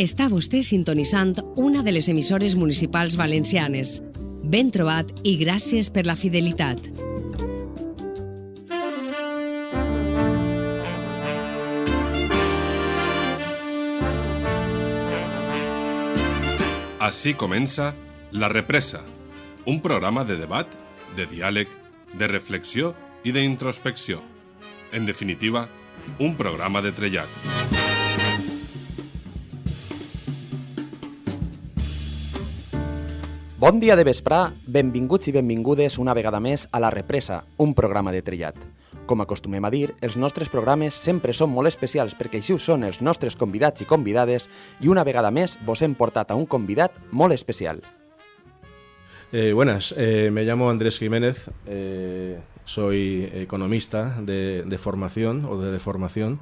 Està vostè sintonitzant una de les emissores municipals valencianes. Ben trobat i gràcies per la fidelitat. Així comença La Represa, un programa de debat, de diàleg, de reflexió i d'introspecció. En definitiva, un programa de trellat. Bon dia de vesprà, benvinguts i benvingudes una vegada més a La Represa, un programa de trillat. Com acostumem a dir, els nostres programes sempre són molt especials perquè així ho són els nostres convidats i convidades i una vegada més vos hem portat a un convidat molt especial. Eh, buenas, eh, me llamo Andrés Jiménez, eh, soy economista de, de, formación o de deformación,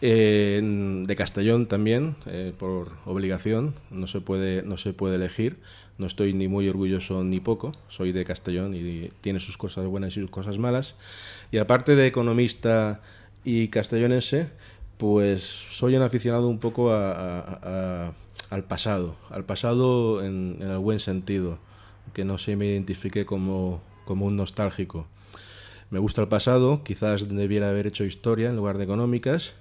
de Castellón también, eh, por obligación, no se, puede, no se puede elegir, no estoy ni muy orgulloso ni poco, soy de Castellón y tiene sus cosas buenas y sus cosas malas. Y aparte de economista y castellonense, pues soy un aficionado un poco a, al pasado, al pasado en, en, el buen sentido, que no se me identifique como, como un nostálgico. Me gusta el pasado, quizás debiera haber hecho historia en lugar de económicas,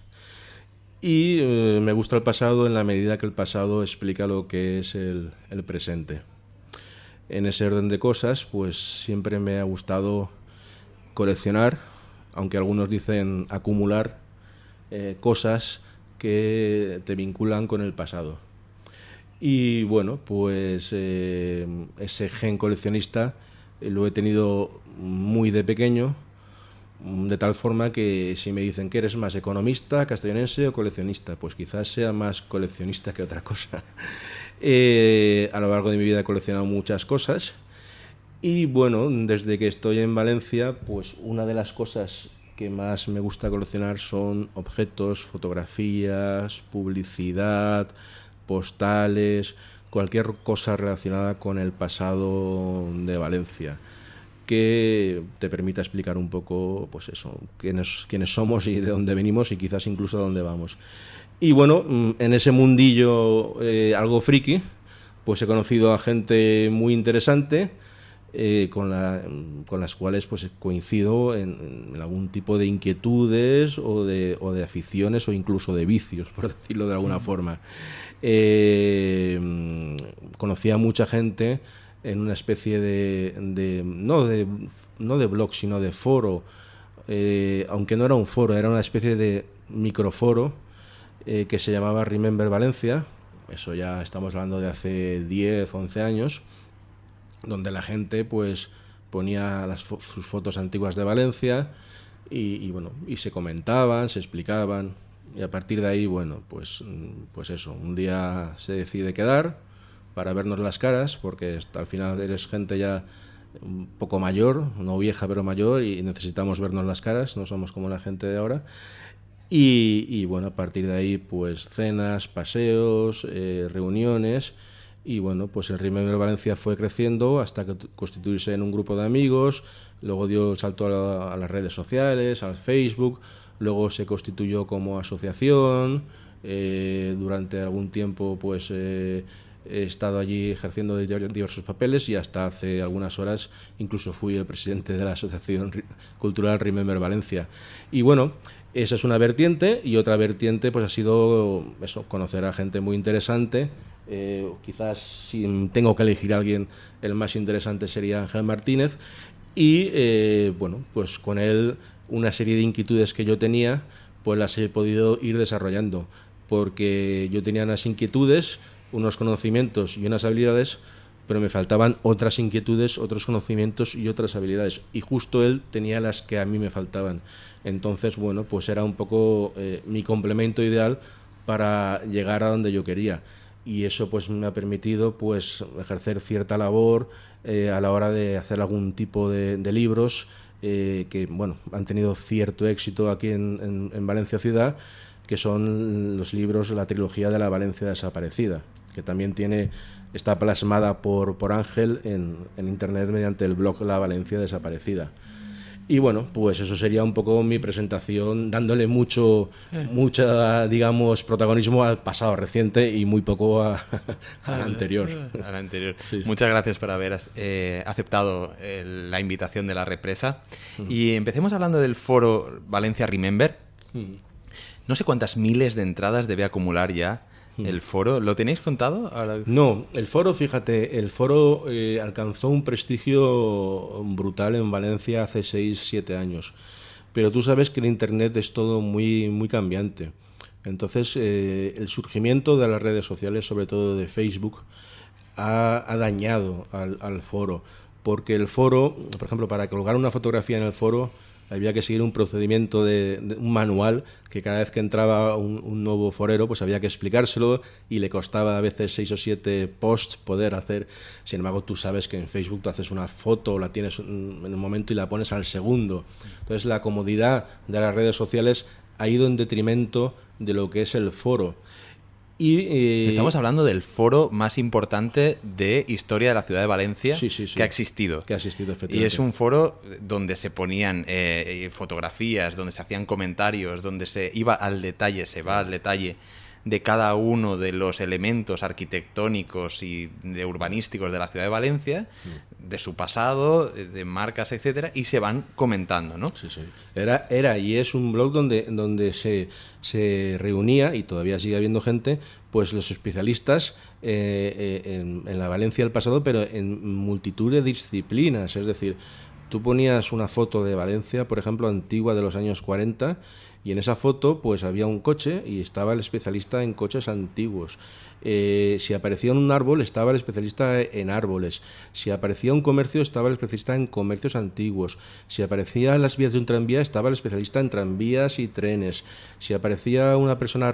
y eh, me gusta el pasado en la medida que el pasado explica lo que es el, presente. En ese orden de cosas, pues siempre me ha gustado coleccionar, aunque algunos dicen acumular eh, cosas que te vinculan con el pasado. Y bueno, pues eh, ese gen coleccionista lo he tenido muy de pequeño, de tal forma que si me dicen que eres más economista, castellonense o coleccionista, pues quizás sea más coleccionista que otra cosa. Eh, a lo largo de mi vida he coleccionado muchas cosas y bueno, desde que estoy en Valencia, pues una de las cosas que más me gusta coleccionar son objetos, fotografías, publicidad, postales, cualquier cosa relacionada con el pasado de Valencia que te permita explicar un poco, pues eso, quiénes, quiénes somos y de dónde venimos y quizás incluso a dónde vamos. Y bueno, mm, en ese mundillo eh, algo friki, pues he conocido a gente muy interesante, eh, con, la, con, las cuales pues coincido en, en, algún tipo de inquietudes o de, o de, aficiones o incluso de vicios, por decirlo de alguna forma. Eh, conocí a mucha gente en una especie de, de, no, de no de blog, sino de foro, eh, aunque no era un foro, era una especie de microforo eh, que se llamaba Remember Valencia, eso ya estamos hablando de hace 10, 11 años, donde la gente pues ponía las fo sus fotos antiguas de Valencia y, y, bueno, y se comentaban, se explicaban, y a partir de ahí, bueno, pues, pues eso, un día se decide quedar, para vernos las caras, porque al final eres gente ya un poco mayor, no vieja pero mayor, y necesitamos vernos las caras, no somos como la gente de ahora. Y, y bueno, a partir de ahí, pues cenas, paseos, eh, reuniones, y bueno, pues el Remember Valencia fue creciendo hasta que constituirse en un grupo de amigos, luego dio el salto a, la, a las redes sociales, al Facebook, luego se constituyó como asociación, eh, durante algún tiempo pues... Eh, he estado allí ejerciendo diversos papeles y hasta hace algunas horas incluso fui el presidente de la Asociación Cultural Remember Valencia. Y bueno, esa es una vertiente y otra vertiente pues ha sido eso, conocer a gente muy interesante. Eh, quizás si tengo que elegir a alguien, el más interesante sería Ángel Martínez y eh, bueno, pues con él una serie de inquietudes que yo tenía, pues las he podido ir desarrollando, porque yo tenía unas inquietudes, unos conocimientos y unas habilidades, pero me faltaban otras inquietudes, otros conocimientos y otras habilidades. Y justo él tenía las que a mí me faltaban. Entonces, bueno, pues era un poco eh, mi complemento ideal para llegar a donde yo quería. Y eso pues me ha permitido pues ejercer cierta labor eh, a la hora de hacer algún tipo de, libros eh, que bueno han tenido cierto éxito aquí en Valencia ciudad que son los libros, la trilogía de la Valencia desaparecida, que también tiene, está plasmada por, por Ángel en, en internet mediante el blog La Valencia desaparecida. Y bueno, pues eso sería un poco mi presentación, dándole mucho, mucha, digamos, protagonismo al pasado reciente y muy poco a, al anterior. Al anterior. Muchas gracias por haber eh, aceptado eh, la invitación de la represa. Y empecemos hablando del foro Valencia Remember. No sé cuántas miles de entradas debe acumular ya el foro. ¿Lo tenéis contado? No, el foro, fíjate, el foro eh, alcanzó un prestigio brutal en Valencia hace 6, 7 años. Pero tú sabes que el Internet es todo muy, muy cambiante. Entonces, eh, el surgimiento de las redes sociales, sobre todo de Facebook, ha, dañado al, al, foro. Porque el foro, por ejemplo, para colgar una fotografía en el foro, había que seguir un procedimiento de, un manual que cada vez que entraba un, nuevo forero pues había que explicárselo y le costaba a veces seis o siete posts poder hacer. Sin embargo tú sabes que en Facebook tú haces una foto la tienes en un momento y la pones al segundo. Entonces la comodidad de las redes sociales ha ido en detrimento de lo que es el foro y, Estamos hablando del foro más importante de historia de la ciudad de Valencia que ha existido. Que ha existido, Y es un foro donde se ponían eh, fotografías, donde se hacían comentarios, donde se iba al detalle, se va al detalle de cada uno de los elementos arquitectónicos y de urbanísticos de la ciudad de Valencia, mm. de su pasado, de marcas, etcétera, y se van comentando, ¿no? Sí, sí. Era, era y es un blog donde, donde se, se reunía, y todavía sigue habiendo gente, pues los especialistas eh, eh, en, en la Valencia del pasado, pero en multitud de disciplinas. Es decir, tú ponías una foto de Valencia, por ejemplo, antigua de los años 40, y en esa foto pues había un coche y estaba el especialista en coches antiguos. Eh, si aparecía un árbol, estaba el especialista en árboles. Si aparecía un comercio, estaba el especialista en comercios antiguos. Si aparecían las vías de un tranvía, estaba el especialista en tranvías y trenes. Si aparecía una persona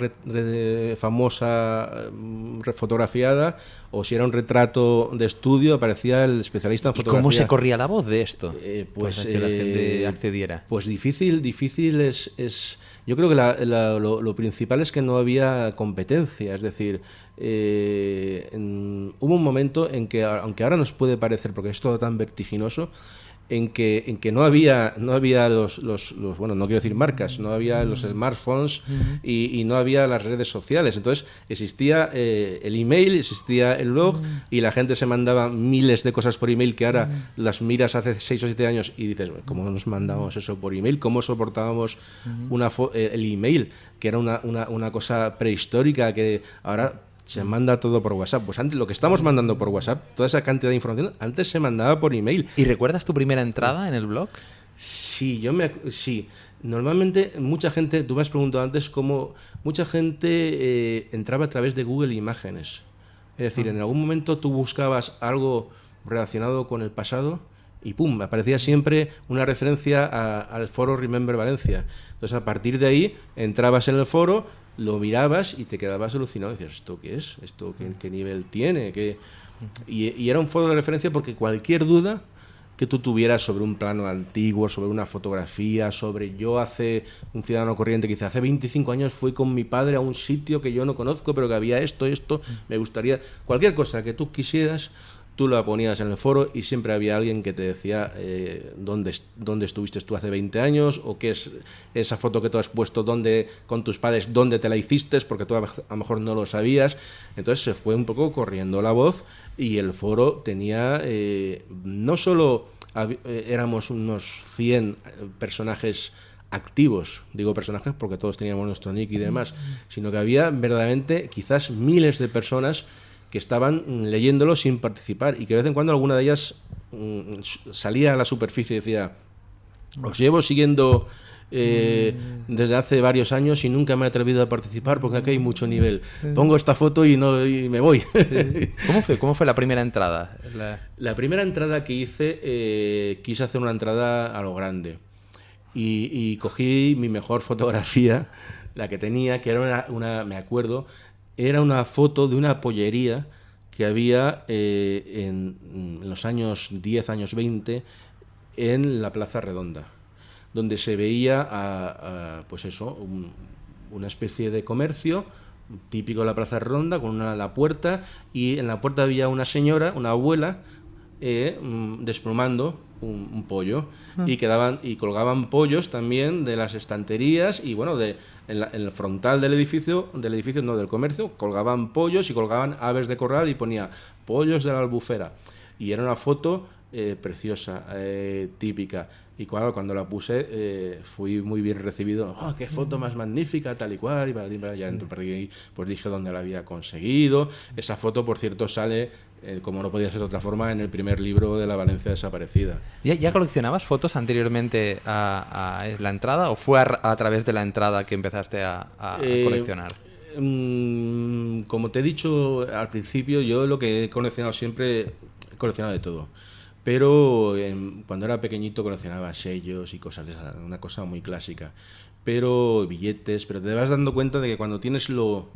famosa mm, fotografiada, o si era un retrato de estudio, aparecía el especialista en fotografía. ¿Cómo se corría la voz de esto? Eh, pues que la gente eh, accediera. Pues difícil, difícil es, es yo creo que lo, lo, principal es que no había competencia, es decir, eh, hubo un momento en que, aunque ahora nos puede parecer, porque es todo tan vertiginoso, en que, en que no había, no había los, los, bueno, no quiero decir marcas, no había los smartphones y, no había las redes sociales. Entonces existía eh, el email, existía el blog y la gente se mandaba miles de cosas por email que ahora las miras hace seis o siete años y dices, ¿cómo nos mandamos eso por email? ¿Cómo soportábamos una eh, el email? Que era una, una, una cosa prehistórica que ahora se manda todo por WhatsApp. Pues antes, lo que estamos mandando por WhatsApp, toda esa cantidad de información, antes se mandaba por email. ¿Y recuerdas tu primera entrada en el blog? Sí, yo me. Sí. Normalmente, mucha gente, tú me has preguntado antes cómo mucha gente eh, entraba a través de Google Imágenes. Es decir, ah. en algún momento tú buscabas algo relacionado con el pasado y pum, aparecía siempre una referencia al foro Remember Valencia. Entonces, a partir de ahí, entrabas en el foro, lo mirabas y te quedabas alucinado. Y decías, ¿esto qué es? ¿Esto qué, nivel tiene? ¿Qué? Y, era un foro de referencia porque cualquier duda que tú tuvieras sobre un plano antiguo, sobre una fotografía, sobre yo hace un ciudadano corriente que dice, hace 25 años fui con mi padre a un sitio que yo no conozco, pero que había esto, esto, me gustaría, cualquier cosa que tú quisieras, tú la ponías en el foro y siempre había alguien que te decía eh, dónde, dónde estuviste tú hace 20 años o qué es esa foto que tú has puesto dónde, con tus padres, dónde te la hiciste, porque tú a lo mejor no lo sabías. Entonces se fue un poco corriendo la voz y el foro tenía eh, no solo eh, éramos unos 100 personajes activos, digo personajes porque todos teníamos nuestro nick y demás, sino que había verdaderamente quizás miles de personas que estaban leyéndolo sin participar y que de vez en cuando alguna de ellas mm, salía a la superficie y decía, os llevo siguiendo eh, mm. desde hace varios años y nunca me he atrevido a participar porque aquí hay mucho nivel. Pongo esta foto y, no, y me voy. ¿Cómo fue? ¿Cómo fue la primera entrada? La, primera entrada que hice, eh, quise hacer una entrada a lo grande. Y, cogí mi mejor fotografía, la que tenía, que era una me acuerdo, era una foto de una pollería que había eh, en, los años 10, años 20, en la Plaza Redonda, donde se veía pues eso, una especie de comercio típico de la Plaza Redonda, con una, la puerta, y en la puerta había una señora, una abuela, eh, mm, desplumando un, un pollo. Y quedaban y colgaban pollos también de las estanterías y bueno de en, la- en el frontal del edificio del edificio no del comercio colgaban pollos y colgaban aves de corral y ponía pollos de la albufera. Y era una foto eh, preciosa eh, típica y claro, cuando la puse eh, fui muy bien recibido. ¡Oh, qué foto más magnífica! Tal y cual. Y para- para- por ahí, pues dije dónde la había conseguido. Esa foto, por cierto, sale, eh, como no podía ser de otra forma, en el primer libro de la Valencia desaparecida. ¿Ya, ya coleccionabas fotos anteriormente a, a la entrada o fue a, a través de la entrada que empezaste a, a Eh, coleccionar? Mm, como te he dicho al principio, yo lo que he coleccionado siempre, he coleccionado de todo. Pero em, cuando era pequeñito coleccionaba sellos y cosas de esa, una cosa muy clásica. Pero billetes, pero te vas dando cuenta de que cuando tienes lo,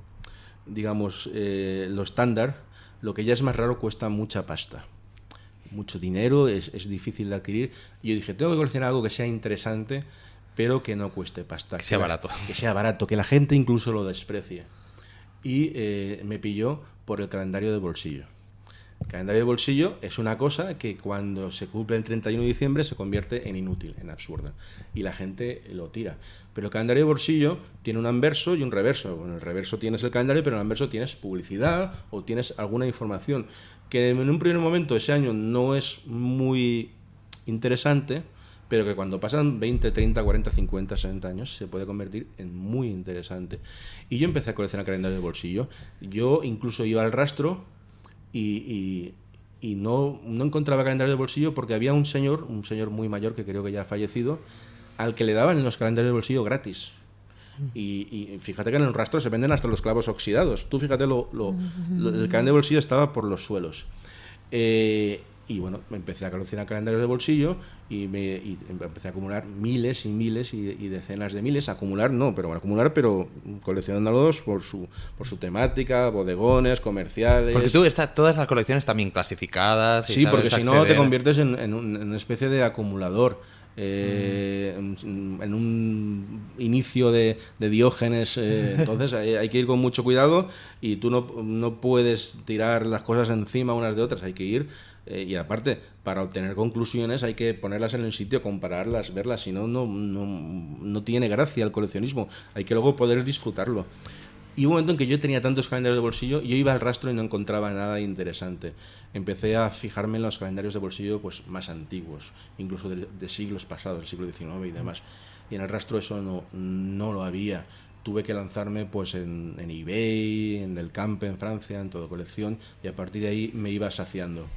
digamos, eh, lo estándar, lo que ya es más raro cuesta mucha pasta. Mucho dinero, es, es difícil de adquirir. Y yo dije, tengo que coleccionar algo que sea interesante, pero que no cueste pasta. Que sea barato. Que sea barato, que la gente incluso lo desprecie. Y eh, me pilló por el calendario de bolsillo. Calendario de bolsillo es una cosa que cuando se cumple el 31 de diciembre se convierte en inútil, en absurda. Y la gente lo tira. Pero el calendario de bolsillo tiene un anverso y un reverso. Bueno, el reverso tienes el calendario, pero en el anverso tienes publicidad o tienes alguna información. Que en un primer momento ese año no es muy interesante, pero que cuando pasan 20, 30, 40, 50, 60 años se puede convertir en muy interesante. Y yo empecé a coleccionar calendarios de bolsillo. Yo incluso iba al rastro y, y- y no, no encontraba calendarios de bolsillo porque había un señor, un señor muy mayor que creo que ya ha fallecido, al que le daban los calendarios de bolsillo gratis. Y, y fíjate que en el rastro se venden hasta los clavos oxidados. Tú fíjate, lo, lo- lo- el calendario de bolsillo estaba por los suelos. Eh, y bueno, me empecé a coleccionar calendarios de bolsillo y, me, y empecé a acumular miles y miles y, y decenas de miles. Acumular no, pero bueno, acumular, pero coleccionándolos por su, por su temática, bodegones, comerciales. Porque tú, está, todas las colecciones bien clasificadas. y Sí, sabes porque si no te conviertes en, en un- en una especie de acumulador. eh, en, en un inicio de, de Diógenes, eh, entonces hay, hay que ir con mucho cuidado y tú no, no puedes tirar las cosas encima unas de otras, hay que ir eh, y aparte, para obtener conclusiones hay que ponerlas en el sitio, compararlas, verlas, si no, no, no, tiene gracia el coleccionismo, hay que luego poder disfrutarlo. Y un momento en que yo tenía tantos calendarios de bolsillo, yo iba al rastro y no encontraba nada interesante. Empecé a fijarme en los calendarios de bolsillo pues, más antiguos, incluso de, de siglos pasados, del siglo XIX y demás. Y en el rastro eso no, no lo había. Tuve que lanzarme pues, en, en eBay, en el Camp en Francia, en todo colección, y a partir de ahí me iba saciando.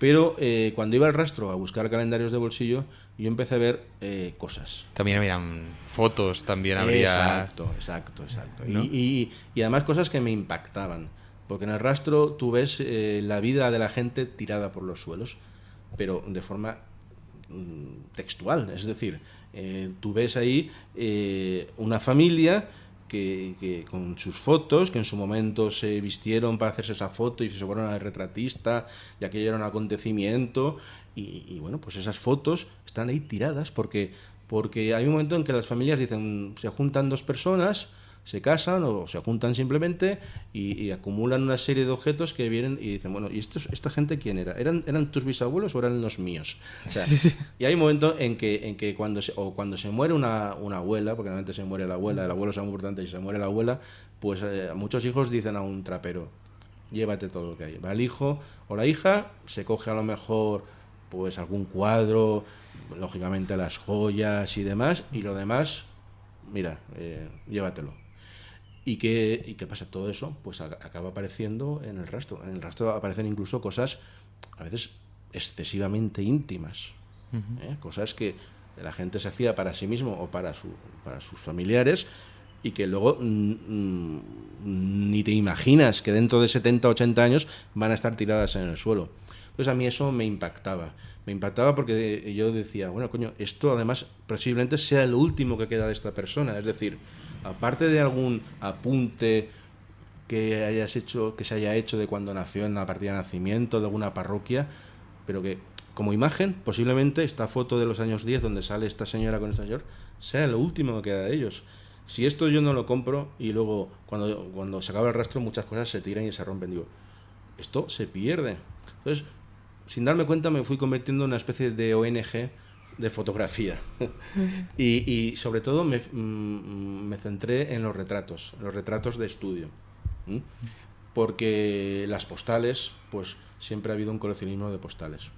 Pero eh, cuando iba al rastro a buscar calendarios de bolsillo, yo empecé a ver eh, cosas. También habrían fotos, también habría... Exacto, exacto, exacto. Y- ¿No? Y, y además cosas que me impactaban. Porque en el rastro tú ves eh, la vida de la gente tirada por los suelos, pero de forma mm, textual. Es decir, tú ves ahí una familia que, con sus fotos, que en su momento se vistieron para hacerse esa foto y se fueron al retratista, y aquello era un acontecimiento. Y, y bueno, pues esas fotos están ahí tiradas porque, porque hay un momento en que las familias dicen, se juntan dos personas, se casan o se juntan simplemente y, y acumulan una serie de objetos que vienen y dicen, bueno, ¿y estos, esta gente quién era? ¿Eran, ¿Eran tus bisabuelos o eran los míos? O sea, Y hay un momento en que, en que cuando, se, o cuando se muere una, una abuela, porque normalmente se muere la abuela, el abuelo es muy importante y se muere la abuela, pues eh, muchos hijos dicen a un trapero, llévate todo lo que hay. Va el hijo o la hija, se coge a lo mejor pues algún cuadro, lógicamente las joyas y demás, y lo demás, mira, eh, llévatelo. ¿Y qué, ¿Y qué pasa? Todo eso pues acaba apareciendo en el rastro. En el rastro aparecen incluso cosas a veces excesivamente íntimas. ¿eh? Cosas que la gente se hacía para sí mismo o para, su, para sus familiares y que luego mm, mm, ni te imaginas que dentro de 70, 80 años van a estar tiradas en el suelo. Entonces a mí eso me impactaba. Me impactaba porque yo decía, bueno, coño, esto además posiblemente sea el último que queda de esta persona. Es decir, aparte de algún apunte que hayas hecho, que se haya hecho de cuando nació en la partida de nacimiento de alguna parroquia, pero que como imagen, posiblemente esta foto de los años 10 donde sale esta señora con este señor, sea lo último que queda de ellos. Si esto yo no lo compro y luego cuando, cuando se acaba el rastro muchas cosas se tiran y se rompen, digo, esto se pierde. Entonces, sin darme cuenta me fui convirtiendo en una especie de ONG de fotografía. y, y, sobre todo me, mm, me, centré en los retratos, los retratos de estudio. Porque las postales, pues siempre ha habido un coleccionismo de postales.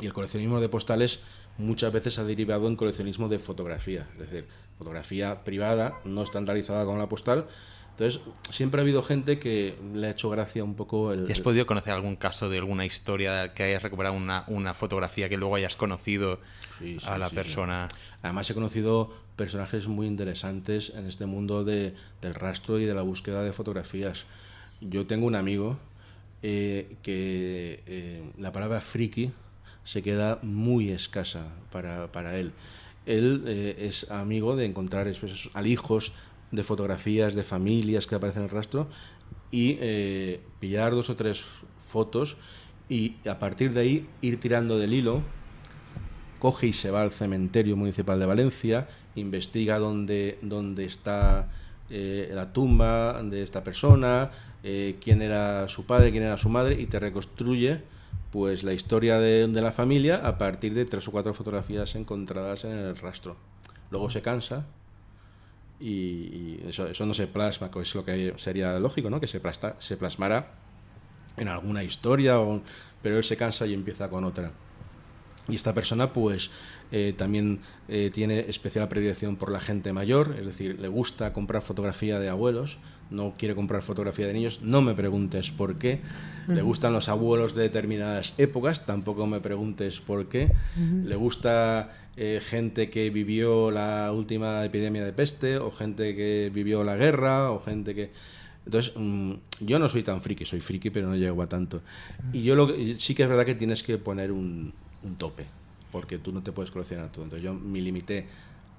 Y el coleccionismo de postales muchas veces ha derivado en coleccionismo de fotografía, es decir, fotografía privada, no estandarizada con la postal, entonces, siempre ha habido gente que le ha hecho gracia un poco el... ¿Y has podido conocer algún caso de alguna historia que hayas recuperado una, una fotografía que luego hayas conocido a la persona? Además he conocido personajes muy interesantes en este mundo de, del rastro y de la búsqueda de fotografías. Yo tengo un amigo eh, que eh, la palabra friki se queda muy escasa para, para él. Él eh, es amigo de encontrar hijos de fotografías de familias que aparecen en el rastro y eh, pillar dos o tres fotos y a partir de ahí ir tirando del hilo, coge y se va al cementerio municipal de Valencia, investiga dónde, dónde está eh, la tumba de esta persona, eh, quién era su padre, quién era su madre y te reconstruye pues la historia de, de la familia a partir de tres o cuatro fotografías encontradas en el rastro. Luego se cansa y, eso, eso, no se plasma, es lo que sería lógico, ¿no? que se, plasta, se plasmara en alguna historia, o, pero él se cansa y empieza con otra. Y esta persona pues eh, también eh, tiene especial predilección por la gente mayor, es decir, le gusta comprar fotografía de abuelos, no quiere comprar fotografía de niños, no me preguntes por qué. Le gustan los abuelos de determinadas épocas, tampoco me preguntes por qué. Le gusta eh, gente que vivió la última epidemia de peste, o gente que vivió la guerra, o gente que... Entonces, mm, yo no soy tan friki, soy friki, pero no llego a tanto. Y yo lo, sí que es verdad que tienes que poner un, un tope, porque tú no te puedes coleccionar todo. Entonces yo me limité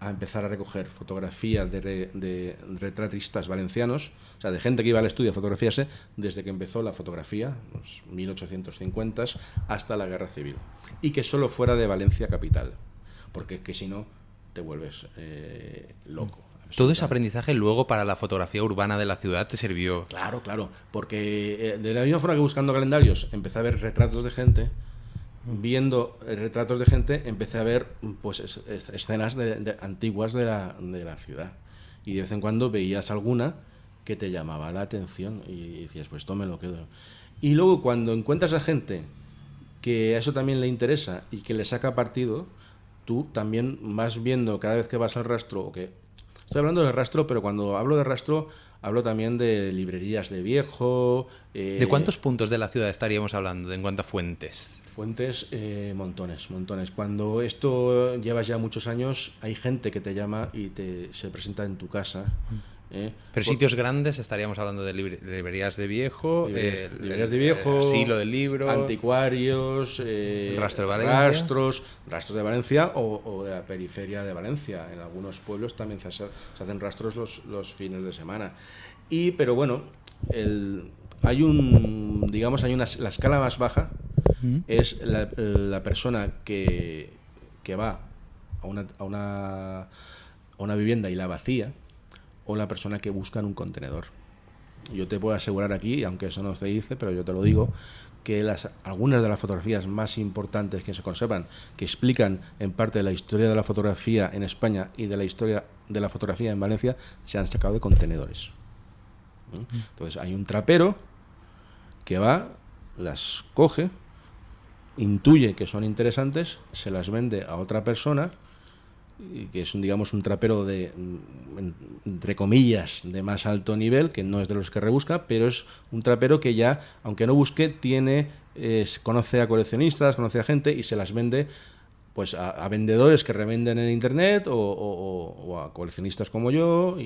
a empezar a recoger fotografías de, de, retratistas valencianos, o sea, de gente que iba al estudio a fotografiarse desde que empezó la fotografía, los 1850, hasta la Guerra Civil. Y que solo fuera de Valencia capital, porque que si no te vuelves eh, loco. Todo ese aprendizaje luego para la fotografía urbana de la ciudad te sirvió. Claro, claro, porque eh, de la misma forma que buscando calendarios empecé a ver retratos de gente, viendo retratos de gente, empecé a ver pues escenas de, antiguas de la, de la, ciudad. Y de vez en cuando veías alguna que te llamaba la atención y decías, pues esto me lo quedo. Y luego cuando encuentras a gente que a eso también le interesa y que le saca partido, tú también vas viendo cada vez que vas al rastro, o que estoy hablando del rastro, pero cuando hablo de rastro hablo también de librerías de viejo. Eh, ¿De cuántos puntos de la ciudad estaríamos hablando en cuanto a fuentes? Fuentes, eh, montones, montones. Cuando esto llevas ya muchos años, hay gente que te llama y te, se presenta en tu casa. ¿eh? Pero sitios grandes, estaríamos hablando de librerías de viejo, librerías de viejo, asilo del libro, anticuarios, rastro de Valencia. rastros, rastros de Valencia o, de la periferia de Valencia. En algunos pueblos también se, hacen rastros los, los fines de semana. Y, pero bueno, el, hay un, digamos, hay una, la escala más baja es la, persona que, que va a una, a, una, a una vivienda y la vacía o la persona que busca en un contenedor. Yo te puedo asegurar aquí, aunque eso no se dice, pero yo te lo digo, que las, algunas de las fotografías más importantes que se conservan, que explican en parte de la historia de la fotografía en España y de la historia de la fotografía en Valencia, se han sacado de contenedores. Entonces hay un trapero que va, las coge, intuye que son interesantes, se las vende a otra persona, que es digamos, un trapero de, entre comillas, de más alto nivel, que no es de los que rebusca, pero es un trapero que ya, aunque no busque, tiene, conoce a coleccionistas, conoce a gente y se las vende pues a, vendedores que revenden en internet o, a coleccionistas como yo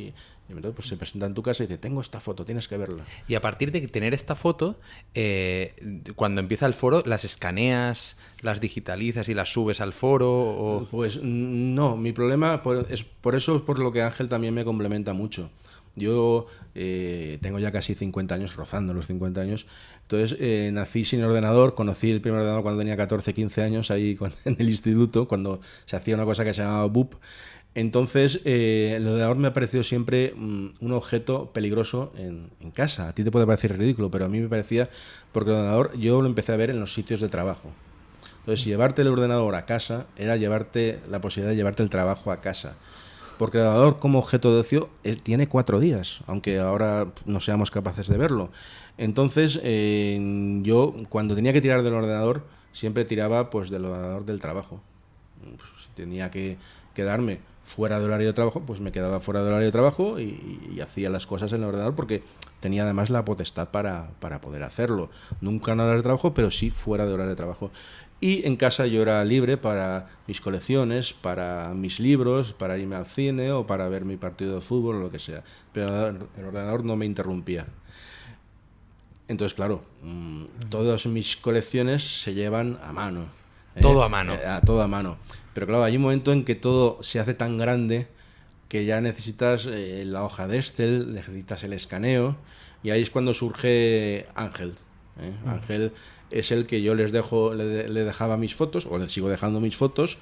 pues se presenta en tu casa y dice tengo esta foto tienes que verla y a partir de tener esta foto eh, cuando empieza el foro las escaneas las digitalizas y las subes al foro o... pues no mi problema es por eso es por lo que Ángel también me complementa mucho yo eh, tengo ya casi 50 años, rozando los 50 años. Entonces eh, nací sin ordenador, conocí el primer ordenador cuando tenía 14, 15 años ahí en el instituto, cuando se hacía una cosa que se llamaba BUP. Entonces, eh, el ordenador me ha parecido siempre mm, un objeto peligroso en, casa. A ti te puede parecer ridículo, pero a mí me parecía, porque el ordenador yo lo empecé a ver en los sitios de trabajo. Entonces, llevarte el ordenador a casa era llevarte la posibilidad de llevarte el trabajo a casa. Porque el ordenador como objeto de ocio eh, tiene cuatro días, aunque ahora no seamos capaces de verlo. Entonces, yo cuando tenía que tirar del ordenador, siempre tiraba pues del ordenador del trabajo. Si tenía que quedarme fuera del horario de trabajo, pues me quedaba fuera del horario de trabajo y, hacía las cosas en el ordenador porque tenía además la potestad para, para poder hacerlo. Nunca en horario de trabajo, pero sí fuera de horario de trabajo. Y en casa yo era libre para mis colecciones, para mis libros, para irme al cine o para ver mi partido de fútbol o lo que sea. Pero el ordenador no me interrumpía. Entonces, claro, mm, todas mis colecciones se llevan a mano. ¿eh? Todo a mano. Eh, a todo a mano. Pero claro, hay un momento en que todo se hace tan grande que ya necesitas eh, la hoja de Excel, necesitas el escaneo, y ahí es cuando surge Ángel. ¿eh? Ángel es el que yo les dejo, le, dejaba mis fotos, o le sigo dejando mis fotos,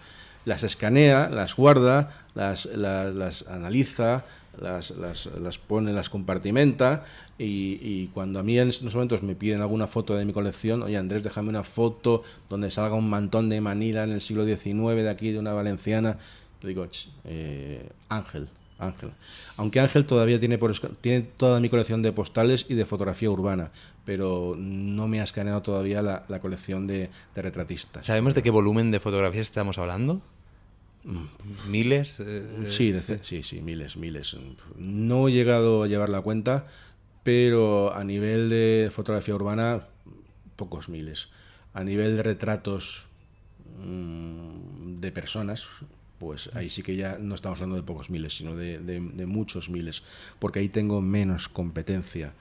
las escanea, las guarda, las, las analiza, las, las, las, pone, las compartimenta y, cuando a mí en estos momentos me piden alguna foto de mi colección, oye Andrés, déjame una foto donde salga un mantón de Manila en el siglo XIX de aquí, de una valenciana, le digo, eh, Ángel, Ángel. Aunque Ángel todavía tiene, por, tiene toda mi colección de postales y de fotografía urbana, pero no me ha escaneado todavía la, la colección de, de retratistas. ¿Sabemos de qué volumen de fotografías estamos hablando? ¿Miles? Eh, sí, sí, sí, miles, miles. No he llegado a llevar la cuenta, pero a nivel de fotografía urbana, pocos miles. A nivel de retratos mm, de personas, pues ahí sí que ya no estamos hablando de pocos miles, sino de, muchos miles, porque ahí tengo menos competencia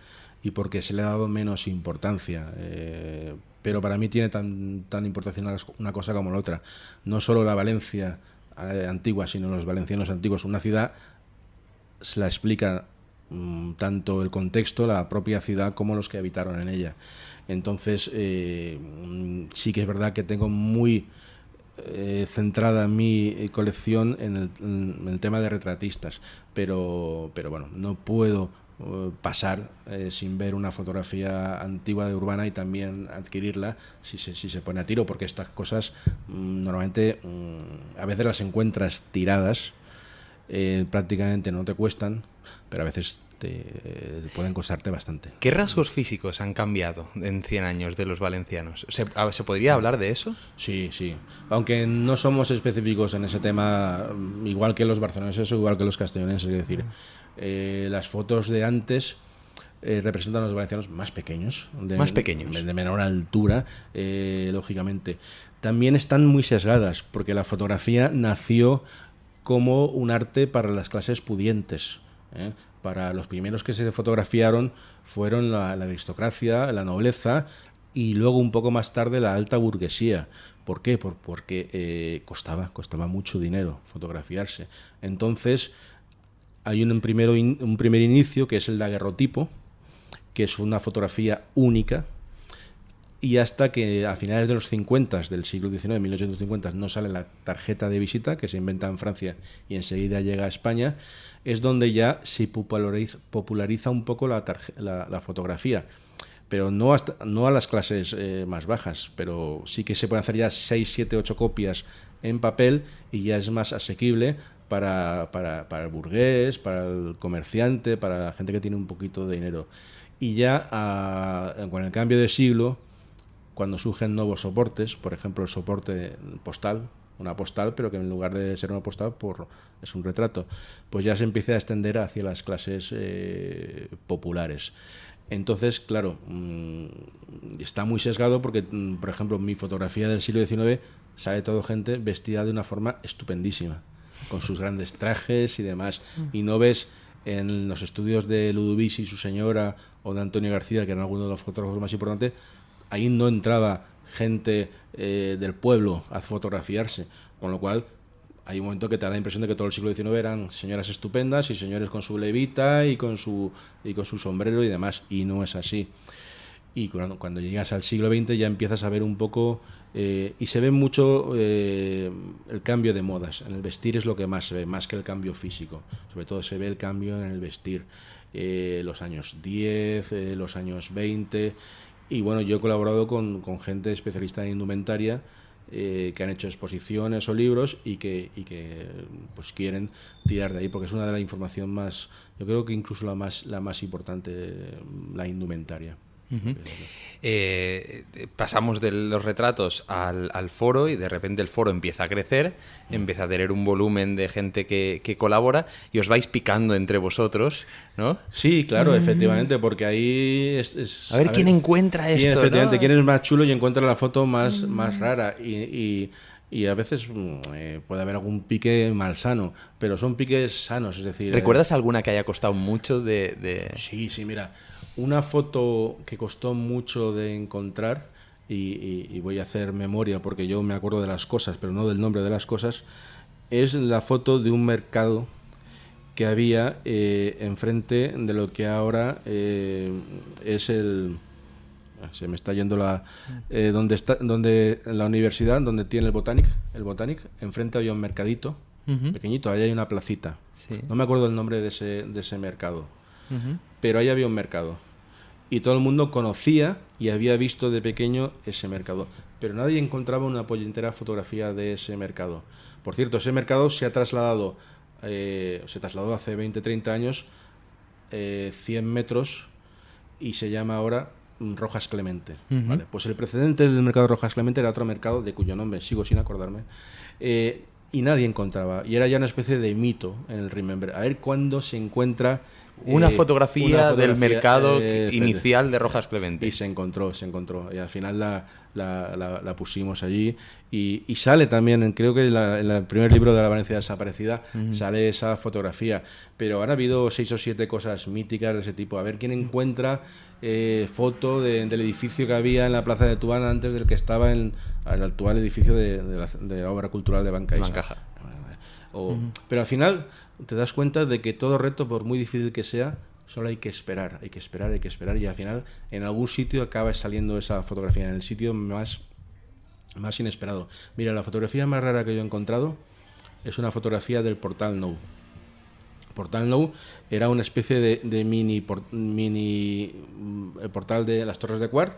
y porque se le ha dado menos importancia. Eh, pero para mí tiene tan, tan importancia una cosa como la otra. No solo la Valencia eh, antigua, sino los valencianos antiguos. Una ciudad se la explica mm, tanto el contexto, la propia ciudad, como los que habitaron en ella. Entonces, eh, mm, sí que es verdad que tengo muy eh, centrada mi colección en el, en el, tema de retratistas, pero, pero bueno, no puedo pasar eh, sin ver una fotografía antigua de urbana y también adquirirla si se, si se pone a tiro, porque estas cosas mm, normalmente mm, a veces las encuentras tiradas, eh, prácticamente no te cuestan, pero a veces te, pueden costarte bastante. ¿Qué rasgos físicos han cambiado en 100 años de los valencianos? ¿Se, ¿Se, podría hablar de eso? Sí, sí. Aunque no somos específicos en ese tema, igual que los barceloneses o igual que los castellonenses, es decir, eh, las fotos de antes eh, representan a los valencianos más pequeños. De, más pequeños. De, menor altura, eh, lógicamente. También están muy sesgadas, porque la fotografía nació como un arte para las clases pudientes. Para los primeros que se fotografiaron fueron la, aristocracia, la nobleza y luego un poco más tarde la alta burguesía. ¿Por qué? Por, porque costaba, costaba mucho dinero fotografiarse. Entonces, hay un, primero un primer inicio que es el daguerrotipo, que es una fotografía única, y hasta que a finales de los 50 del siglo XIX, 1850, no sale la tarjeta de visita, que se inventa en Francia y enseguida llega a España, es donde ya se populariza, un poco la, la, fotografía. Pero no, no a las clases eh, más bajas, pero sí que se pueden hacer ya 6, 7, 8 copias en papel y ya es más asequible para, para, para, el burgués, para el comerciante, para la gente que tiene un poquito de dinero. Y ya con el cambio de siglo, cuando surgen nuevos soportes, por ejemplo el soporte postal, una postal, pero que en lugar de ser una postal por, es un retrato, pues ya se empieza a extender hacia las clases eh, populares. Entonces, claro, mm, está muy sesgado porque, mm, por ejemplo, mi fotografía del siglo XIX sale todo gente vestida de una forma estupendísima con sus grandes trajes y demás. Y no ves en los estudios de Ludovici y su señora o de Antonio García, que eran algunos de los fotógrafos más importantes, ahí no entraba gente eh, del pueblo a fotografiarse, con lo cual hay un momento que te da la impresión de que todo el siglo XIX eran señoras estupendas y señores con su levita y con su, y con su sombrero y demás, y no es así. Y cuando, llegas al siglo XX ya empiezas a ver un poco eh, y se ve mucho eh, el cambio de modas. En el vestir es lo que más se ve, más que el cambio físico. Sobre todo se ve el cambio en el vestir. Eh, los años 10, los años 20. Y bueno, yo he colaborado con, con gente especialista en indumentaria que han hecho exposiciones o libros y que, y que pues quieren tirar de ahí porque es una de las información más, yo creo que incluso la más, la más importante, la indumentaria. Eh, pasamos de los retratos al, foro y de repente el foro empieza a crecer, empieza a tener un volumen de gente que, colabora y os vais picando entre vosotros, ¿no? Sí, claro, efectivamente, porque ahí es... a, ver, quién encuentra esto. Quién, efectivamente, quién es más chulo y encuentra la foto más, más rara. Y, a veces mm, eh, puede haber algún pique malsano, pero son piques sanos, es decir... ¿Recuerdas eh, alguna que haya costado mucho de, Sí, sí, mira, una foto que costó mucho de encontrar, y, voy a hacer memoria porque yo me acuerdo de las cosas, pero no del nombre de las cosas, es la foto de un mercado que había eh, enfrente de lo que ahora eh, es el ah, se me está yendo la eh, donde está donde la universidad donde tiene el Botanic el Botanic enfrente había un mercadito pequeñito ahí hay una placita. No me acuerdo el nombre de ese de ese mercado pero ahí había un mercado. Y todo el mundo conocía y había visto de pequeño ese mercado. Pero nadie encontraba una pollentera fotografía de ese mercado. Por cierto, ese mercado se ha trasladado, eh, se trasladó hace 20, 30 años, 100 eh, metros y se llama ahora Rojas Clemente. ¿vale? Pues el precedente del mercado Rojas Clemente era otro mercado de cuyo nombre sigo sin acordarme. Eh, y nadie encontraba. Y era ya una especie de mito en el Remember. A ver cuándo se encuentra una, fotografía, del mercado eh, inicial de Rojas Clemente. Y se encontró, se encontró. Y al final la, la, pusimos allí. Y, sale también, creo que en, el primer libro de la Valencia desaparecida sale esa fotografía. Pero ahora ha habido seis o siete cosas míticas de ese tipo. A ver quién encuentra eh, foto del edificio que había en la Plaza de Tuana antes del que estaba en, el actual edificio de, la, obra cultural de Bancaja. Pero al final te das cuenta de que todo reto, por muy difícil que sea, solo hay que esperar, hay que esperar, hay que esperar y al final en algún sitio acaba saliendo esa fotografía, en el sitio más, más inesperado. Mira, la fotografía más rara que yo he encontrado es una fotografía del portal No. Portal No era una especie de, mini, mini mm, portal de las Torres de Cuart,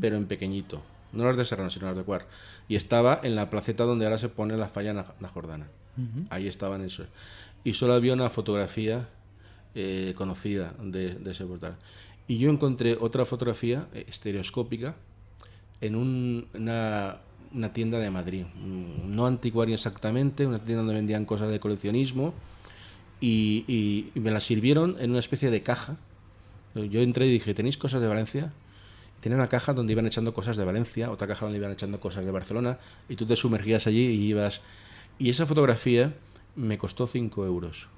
pero en pequeñito. No las de Serrano, sino las de Cuart. Y estaba en la placeta donde ahora se pone la falla la Jordana. Ahí estaban esos y solo había una fotografía eh, conocida de, ese portal. Y yo encontré otra fotografía eh, estereoscópica en una, tienda de Madrid, mm, no anticuaria exactamente, una tienda donde vendían cosas de coleccionismo y, me la sirvieron en una especie de caja. Yo entré y dije, ¿tenéis cosas de Valencia? Y tenía una caja donde iban echando cosas de Valencia, otra caja donde iban echando cosas de Barcelona, y tú te sumergías allí y ibas... Y esa fotografía me costó 5 euros.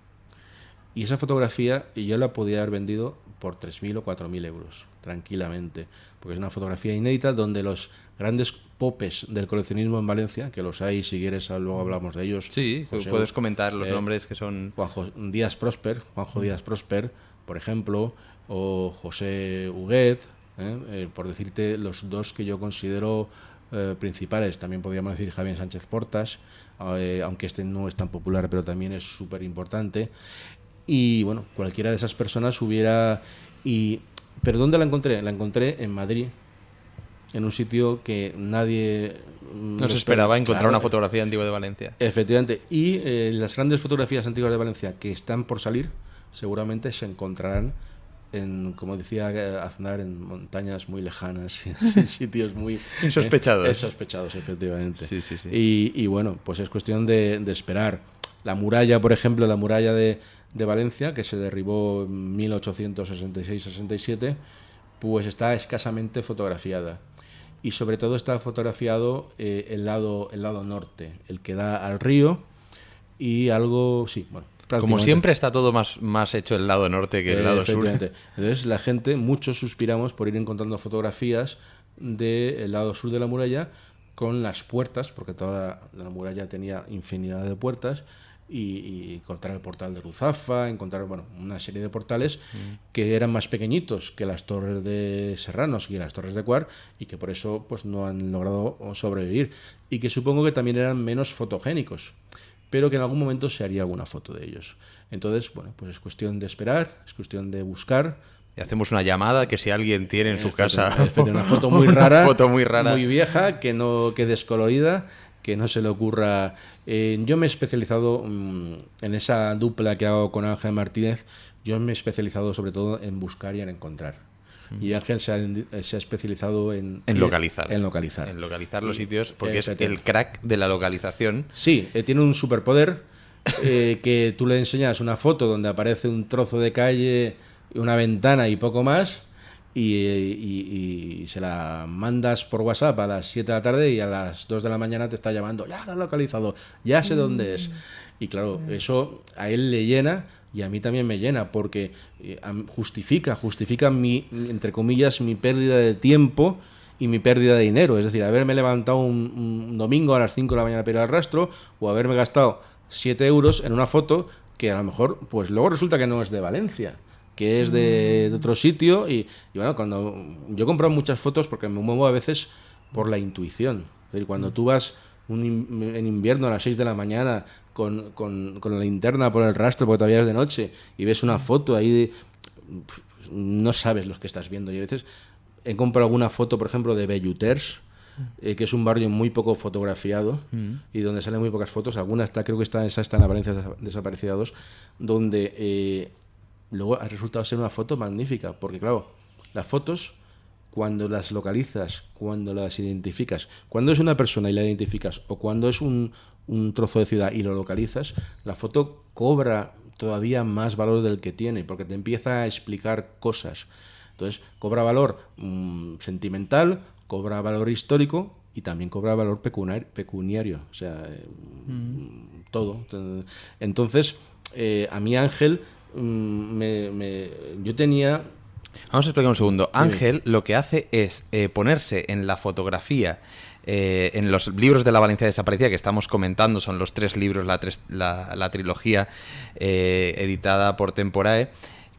Y esa fotografía yo la podía haber vendido por 3.000 o 4.000 euros, tranquilamente, porque es una fotografía inédita donde los grandes popes del coleccionismo en Valencia, que los hay, si quieres luego hablamos de ellos. Sí, puedes comentar los eh, nombres que son... Juanjo Díaz Prosper, Juanjo Díaz Prosper, por ejemplo, o José Huguet, ¿eh? Eh, por decirte los dos que yo considero principales, también podríamos decir Javier Sánchez Portas, eh, aunque este no es tan popular, pero también es súper importante. Y bueno, cualquiera de esas personas hubiera... Y, ¿Pero dónde la encontré? La encontré en Madrid, en un sitio que nadie... No se esperaba encontrar una fotografía antigua de Valencia. Efectivamente. Y eh, las grandes fotografías antiguas de Valencia que están por salir, seguramente se encontrarán en, como decía eh, Aznar, en montañas muy lejanas, en sitios muy... Insospechados. Eh, sospechados, efectivamente. Y, bueno, pues es cuestión de, esperar. La muralla, por ejemplo, la muralla de, de Valencia, que se derribó en 1866-67, pues está escasamente fotografiada. Y sobre todo está fotografiado eh, el, lado, el lado norte, el que da al río y algo, sí, bueno, como siempre está todo más, más hecho el lado norte que el lado sur. Entonces la gente, muchos suspiramos por ir encontrando fotografías del lado sur de la muralla con las puertas, porque toda la muralla tenía infinidad de puertas, y, encontrar el portal de Ruzafa, encontrar bueno, una serie de portales que eran más pequeñitos que las torres de Serranos y las torres de Cuar y que por eso pues, no han logrado sobrevivir y que supongo que también eran menos fotogénicos pero que en algún momento se haría alguna foto de ellos. Entonces, bueno, pues es cuestión de esperar, es cuestión de buscar, y hacemos una llamada que si alguien tiene en su casa una foto muy rara, foto muy rara, muy vieja, que no que descolorida, que no se le ocurra. Eh, yo me he especializado mm, en esa dupla que hago con Ángel Martínez. Yo me he especializado sobre todo en buscar y en encontrar. Y Ángel se ha, se ha especializado en, en localizar. En localizar. En localizar los sitios, porque es el crack de la localización. Sí, eh, tiene un superpoder eh, que tú le enseñas una foto donde aparece un trozo de calle, una ventana y poco más y, se la mandas por WhatsApp a las 7 de la tarde y a las 2 de la mañana te está llamando, ya lo he localizado, ya sé dónde es. Y claro, eso a él le llena y a mí también me llena porque eh, justifica, justifica mi, entre comillas, mi pérdida de tiempo y mi pérdida de dinero. Es decir, haberme levantado un, domingo a las 5 de la mañana para ir al rastro o haberme gastado 7 euros en una foto que a lo mejor, pues luego resulta que no es de Valencia que es de, otro sitio. Y, bueno, cuando yo he comprado muchas fotos porque me muevo a veces por la intuición. Es decir, cuando tú vas en invierno a las 6 de la mañana con, con, con, la linterna por el rastro, porque todavía es de noche, y ves una foto ahí, de, no sabes lo que estás viendo. Y a veces he comprado alguna foto, por ejemplo, de Belluters, eh, que es un barrio muy poco fotografiado y donde salen muy pocas fotos. Alguna está, creo que está, esa está en la Valencia Desaparecida 2, donde eh, luego ha resultado ser una foto magnífica, porque claro, las fotos, cuando las localizas, cuando las identificas, cuando es una persona y la identificas, o cuando es un, trozo de ciudad y lo localizas, la foto cobra todavía más valor del que tiene, porque te empieza a explicar cosas. Entonces, cobra valor mm, sentimental, cobra valor histórico y también cobra valor pecuniario, o sea, eh, mm. todo. Entonces, eh, a mí Ángel Mm, me, yo tenía... Vamos a explicar un segundo. Ángel lo que hace es eh, ponerse en la fotografía eh, en los libros de la Valencia desaparecida que estamos comentando, son los tres libros, la, la, trilogía eh, editada por Temporae,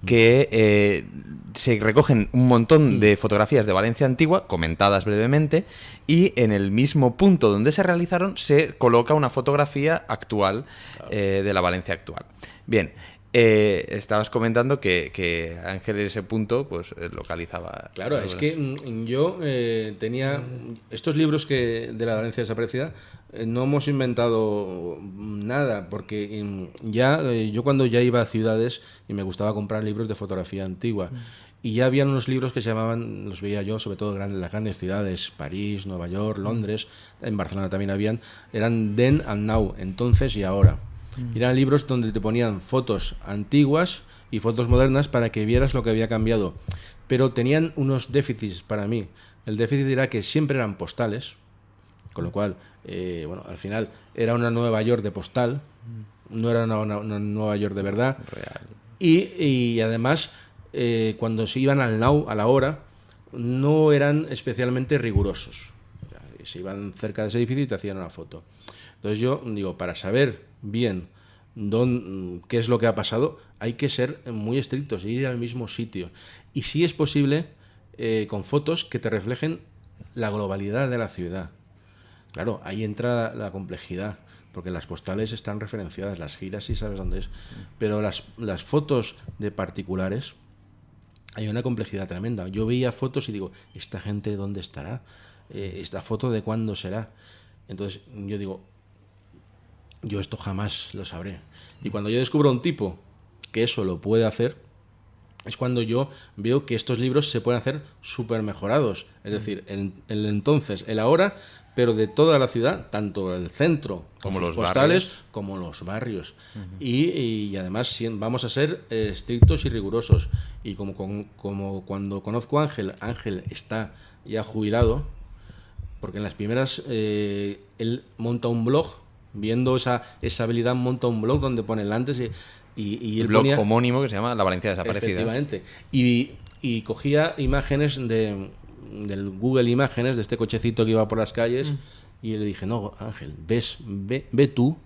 que se recogen un montón de fotografías de Valencia antigua, comentadas brevemente, y en el mismo punto donde se realizaron se coloca una fotografía actual de la Valencia actual. Bien, eh, estabas comentando que, Ángel en ese punto pues eh, localizaba. Claro, es que mm, yo eh, tenía estos libros que de la Valencia desaparecida no hemos inventado nada porque mm, ya yo cuando ya iba a ciudades y me gustaba comprar libros de fotografía antigua mm. y ya habían unos libros que se llamaban los veía yo sobre todo en las grandes ciudades París, Nueva York, Londres, en Barcelona también habían eran Then and Now, entonces y ahora. Mm. Eran libros donde te ponían fotos antiguas y fotos modernas para que vieras lo que había cambiado. Pero tenían unos déficits para mí. El déficit era que siempre eran postales, con lo cual, eh, bueno, al final era una Nueva York de postal, no era una, Nueva York de verdad. Y, además, eh, cuando se iban al now, a la hora, no eran especialmente rigurosos. Se iban cerca de ese edificio y te hacían una foto. Entonces yo digo, para saber bien qué es lo que ha pasado, hay que ser muy estrictos, ir al mismo sitio. Y si es posible, eh, con fotos que te reflejen la globalidad de la ciudad. Claro, ahí entra la complejidad, porque las postales están referenciadas, las giras sí sabes dónde es, pero las, las fotos de particulares, hay una complejidad tremenda. Yo veía fotos y digo, ¿esta gente dónde estará? Eh, ¿Esta foto de cuándo será? Entonces yo digo, yo esto jamás lo sabré. Y cuando yo descubro un tipo que eso lo puede hacer, es cuando yo veo que estos libros se pueden hacer súper mejorados. Es decir, el, el, entonces, el ahora, pero de toda la ciudad, tanto el centro como los postales, como los barrios. y, además vamos a ser eh, estrictos y rigurosos. Y como, como cuando conozco a Ángel, Ángel está ya jubilado, porque en las primeras eh, él monta un blog viendo esa, esa habilidad, monta un blog donde pone el antes y, y, el blog homónimo que se llama La Valencia Desaparecida. Efectivamente. Y, y cogía imágenes de, del Google Imágenes, de este cochecito que iba por las calles, mm. y le dije, no, Ángel, ves, ve, ve tú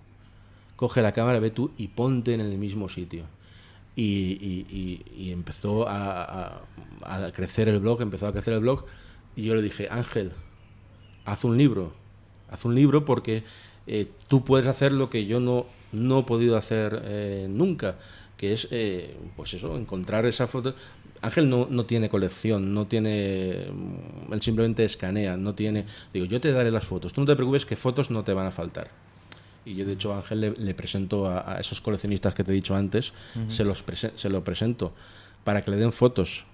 coge la cámara, ve tú y ponte en el mismo sitio. Y, y- y- y empezó a, a- a crecer el blog, empezó a crecer el blog, y yo le dije, Ángel, haz un libro, haz un libro porque eh, tú puedes hacer lo que yo no, no he podido hacer eh, nunca, que es, eh, pues eso, encontrar esa foto. Ángel no, no tiene colección, no tiene, mm, él simplemente escanea, no tiene, digo, yo te daré las fotos, tú no te preocupes que fotos no te van a faltar. Y yo, de hecho, a Ángel le, le presento a, a esos coleccionistas que te he dicho antes, se, los prese- se lo presento para que le den fotos.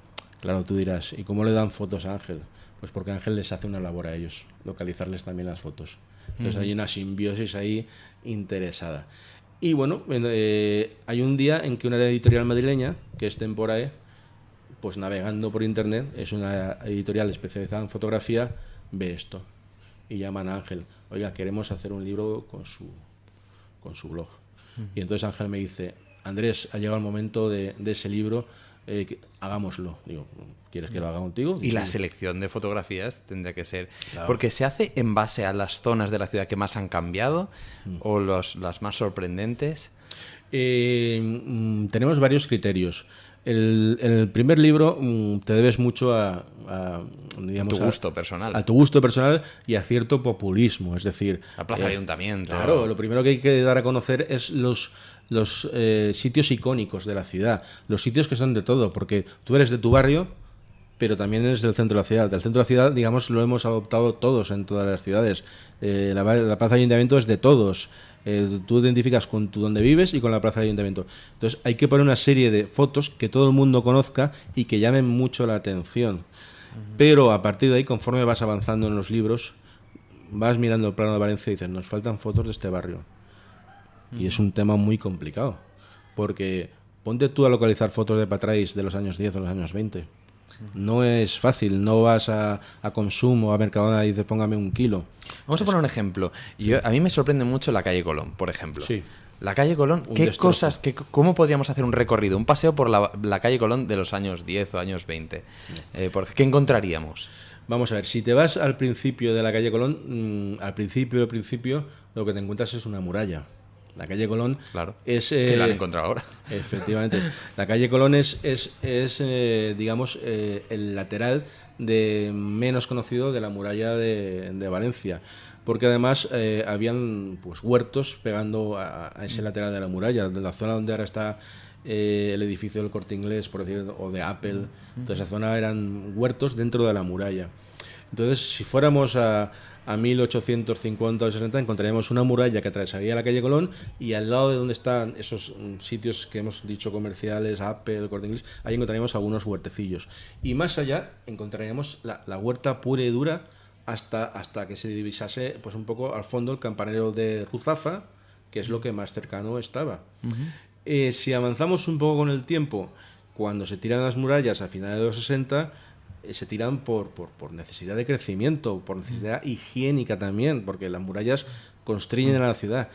Claro, tú dirás, ¿y cómo le dan fotos a Ángel? Pues porque Ángel les hace una labor a ellos, localizarles también las fotos. Entonces hay una simbiosis ahí interesada. Y bueno, en- eh, hay un día en que una editorial madrileña, que es Temporae, pues navegando por internet, es una editorial especializada en fotografía, ve esto y llaman a Ángel, oiga, queremos hacer un libro con su, con su blog. Y entonces Ángel me dice, Andrés, ha llegado el momento de, de ese libro, eh, que- hagámoslo. Digo, ¿quieres que lo haga contigo? Y la selección de fotografías tendría que ser. Porque se hace en base a las zonas de la ciudad que más han cambiado Mm. o los, las más sorprendentes. Eh, mm, tenemos varios criterios. El, el primer libro mm, te debes mucho a, a, digamos, Tu a- gusto personal. A tu gusto personal y a cierto populismo. Es decir, La plaza eh, ayuntamiento. Claro, lo primero que hay que dar a conocer es los, los eh, sitios icónicos de la ciudad, los sitios que son de todo, porque tú eres de tu barrio, pero también eres del centro de la ciudad. Del centro de la ciudad, digamos, lo hemos adoptado todos en todas las ciudades. Eh, la, la plaza del ayuntamiento es de todos. Eh, tú te identificas con tu donde vives y con la plaza del ayuntamiento. Entonces hay que poner una serie de fotos que todo el mundo conozca y que llamen mucho la atención. Pero a partir de ahí, conforme vas avanzando en los libros, vas mirando el plano de Valencia y dices, nos faltan fotos de este barrio. Y es un tema muy complicado. Porque ponte tú a localizar fotos de Patrais de los años 10 o los años 20. No es fácil, no vas a, a Consumo, a Mercadona y dices póngame un kilo. Vamos a poner un ejemplo. Yo, a mí me sorprende mucho la calle Colón, por ejemplo. Sí. La calle Colón, ¿qué destrozo. cosas, qué, cómo podríamos hacer un recorrido, un paseo por la, la calle Colón de los años 10 o años 20? Eh, por- ¿Qué encontraríamos? Vamos a ver, si te vas al principio de la calle Colón, mm, al principio, al principio, lo que te encuentras es una muralla. La calle Colón Claro. es... que la han eh, encontrado ahora. Efectivamente. La calle Colón es, es, es, eh, digamos, eh, el lateral de menos conocido de la muralla de, de Valencia. Porque además eh, habían pues, huertos pegando a, a ese lateral de la muralla, de la zona donde ahora está eh, el edificio del Corte Inglés, por decir, o de Apple. Toda esa zona eran huertos dentro de la muralla. Entonces, si fuéramos a, a 1850 o 60, encontraríamos una muralla que atravesaría la calle Colón y al lado de donde están esos mm, sitios que hemos dicho comerciales, Apple, Corte Inglés, ahí encontraríamos algunos huertecillos. Y más allá encontraríamos la, la huerta pura y dura hasta, hasta que se divisase pues un poco al fondo el campanero de Ruzafa, que es lo que más cercano estaba. Eh, si avanzamos un poco con el tiempo, cuando se tiran las murallas a finales de los 60, eh, se tiran por, por, por necesidad de crecimiento, por necesidad higiénica también, porque las murallas constriñen a la ciudad.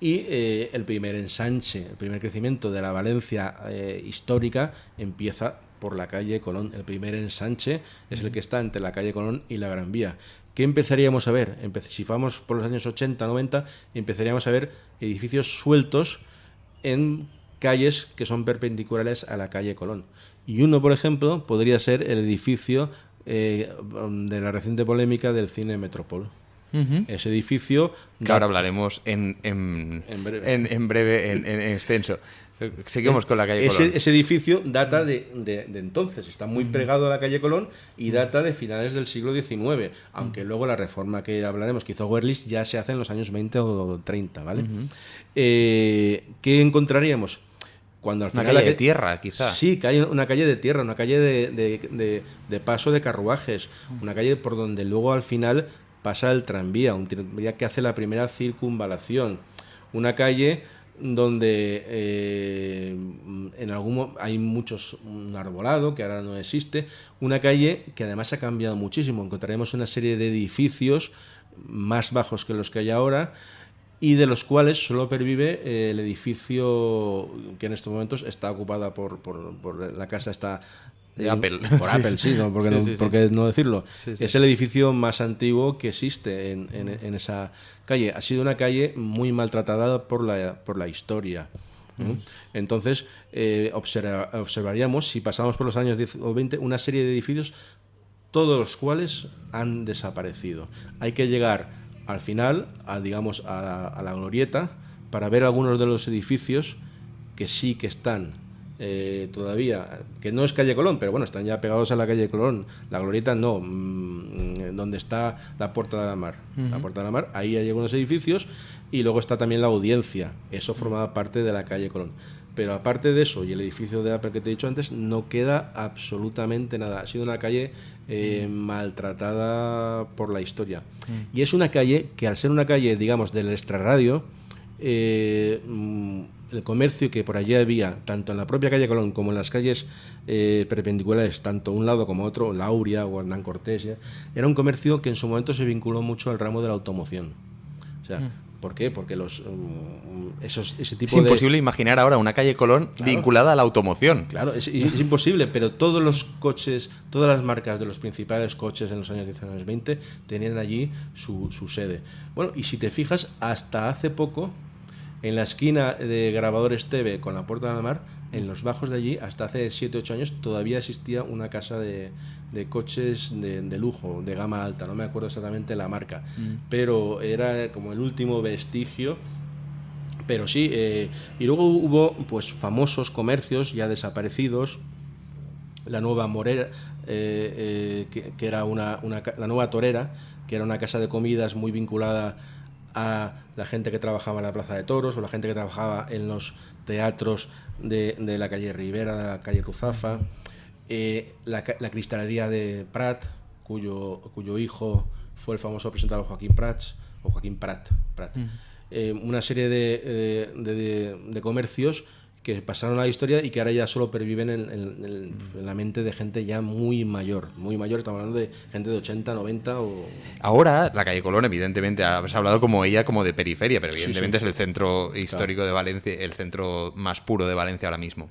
Y eh, el primer ensanche, el primer crecimiento de la Valencia eh, histórica empieza por la calle Colón. El primer ensanche es el que está entre la calle Colón y la Gran Vía. ¿Qué empezaríamos a ver? Empe- si vamos por los años 80, 90, empezaríamos a ver edificios sueltos en calles que son perpendiculares a la calle Colón. Y uno, por ejemplo, podría ser el edificio eh, de la reciente polémica del cine Metropol. Ese edificio... Que ahora hablaremos en, en, En breve. en- en breve, en, en- en extenso. Seguimos con la calle ese, Colón. ese edificio data de, de- de entonces, está muy pegado a la calle Colón y data de finales del siglo XIX, aunque luego la reforma que hablaremos que hizo Werlis ya se hace en los años 20 o 30, ¿vale? Eh, ¿Qué encontraríamos? Cuando al Una final calle la de tierra, quizá. Sí, que hay una calle de tierra, una calle de, de- de- de paso de carruajes, una calle por donde luego al final pasa el tranvía, un tranvía que hace la primera circunvalación, una calle donde eh, en algún hay muchos un arbolado que ahora no existe, una calle que además ha cambiado muchísimo, encontraremos una serie de edificios más bajos que los que hay ahora y de los cuales solo pervive eh, el edificio que en estos momentos está ocupada por, por- por la casa está De Apple. Por Apple, sí, ¿no? ¿Por, qué Sí, no, sí, sí. por qué no decirlo? Es el edificio más antiguo que existe en, en- en esa calle. Ha sido una calle muy maltratada por la, por la historia. ¿no? Entonces, eh, observa- observaríamos, si pasamos por los años 10 o 20, una serie de edificios, todos los cuales han desaparecido. Hay que llegar al final, a, digamos, a la, a la glorieta, para ver algunos de los edificios que sí que están eh, todavía, que no es calle Colón, pero bueno, están ya pegados a la calle Colón. La glorieta no, mm, donde está la Puerta de la Mar. La Puerta de la Mar, ahí hay algunos edificios y luego está también la audiencia. Eso formaba parte de la calle Colón. Pero aparte de eso y el edificio de Apple que te he dicho antes, no queda absolutamente nada. Ha sido una calle eh, maltratada por la historia. Y es una calle que al ser una calle, digamos, del extrarradio, eh, mm, el comercio que por allí había, tanto en la propia calle Colón como en las calles eh, perpendiculares, tanto un lado como otro, Lauria o Hernán Cortés, era un comercio que en su momento se vinculó mucho al ramo de la automoción. O sea, ¿por qué? Porque los, mm, esos, ese tipo Es de... imposible imaginar ahora una calle Colón vinculada a la automoción. Claro, es, es imposible, pero todos los coches, todas las marcas de los principales coches en los años 10 años 20 tenían allí su, su sede. Bueno, y si te fijas, hasta hace poco, en la esquina de Grabadores TV con la Puerta de la Mar, en los bajos de allí, hasta hace 7 8 años, todavía existía una casa de, de coches de, de lujo, de gama alta, no me acuerdo exactamente la marca, pero era como el último vestigio pero sí, eh, y luego hubo pues famosos comercios ya desaparecidos, la nueva Morera, eh, eh, que, que era una, la nueva Torera, que era una casa de comidas muy vinculada a la gente que trabajaba en la Plaza de Toros o la gente que trabajaba en los teatros de, de la calle Rivera, de la calle Ruzafa, eh, la, ca- la cristalería de Prat, cuyo, cuyo hijo fue el famoso presentador Joaquín Prats, o Joaquín Prat, Prat. Eh, una serie de, eh, de- de- de comercios que pasaron a la historia y que ahora ya solo perviven en, en- en- en la mente de gente ya muy mayor, muy mayor, estamos hablando de gente de 80, 90 o... Ahora, la calle Colón, evidentemente, has hablado como ella como de periferia, pero evidentemente sí. es el centro histórico de Valencia, el centro más puro de Valencia ahora mismo.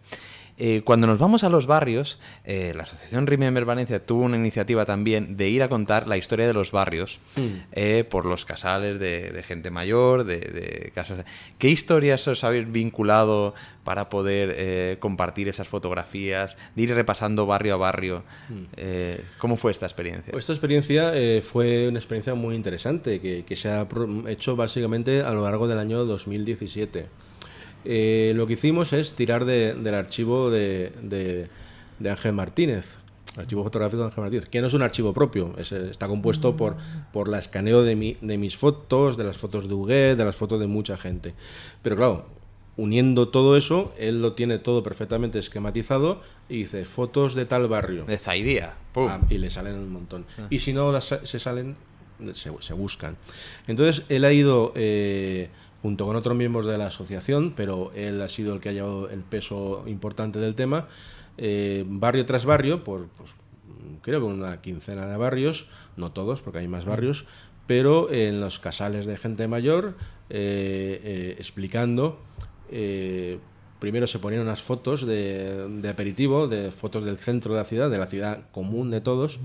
Eh, cuando nos vamos a los barrios, eh, la Asociación Remember Valencia tuvo una iniciativa también de ir a contar la historia de los barrios eh, por los casales de, de gente mayor, de, de casas. ¿Qué historias os habéis vinculado para poder compartir esas fotografías, de ir repasando barrio a barrio? Eh, ¿Cómo fue esta experiencia? Esta experiencia fue una experiencia muy interesante que, que se ha hecho básicamente a lo largo del año 2017. Eh, lo que hicimos es tirar de- del archivo de, de- de Ángel Martínez, archivo fotográfico de Ángel Martínez, que no es un archivo propio, es, está compuesto por, por la escaneo de, mi- de mis fotos, de las fotos de Huguet, de las fotos de mucha gente. Pero claro, uniendo todo eso, él lo tiene todo perfectamente esquematizado y dice fotos de tal barrio. de Zaidía. Ah, y le salen un montón. Y si no las se salen, se, se buscan. Entonces, él ha ido eh, junto con otros miembros de la asociación, pero él ha sido el que ha llevado el peso importante del tema, eh, barrio tras barrio, por pues, creo que una quincena de barrios, no todos, porque hay más barrios, pero en los casales de gente mayor, eh, eh, explicando primero se ponían unas fotos de, de aperitivo, de fotos del centro de la ciudad, de la ciudad común de todos,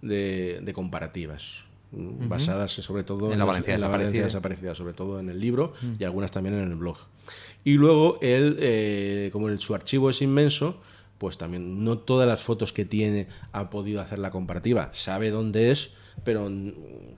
de, de comparativas, basadas sobre todo En la Valencia en la Valencia desaparecida. sobre todo en el libro y algunas también en el blog. Y luego él, eh, como el- su archivo es inmenso, pues también no todas las fotos que tiene ha podido hacer la comparativa. Sabe dónde es, pero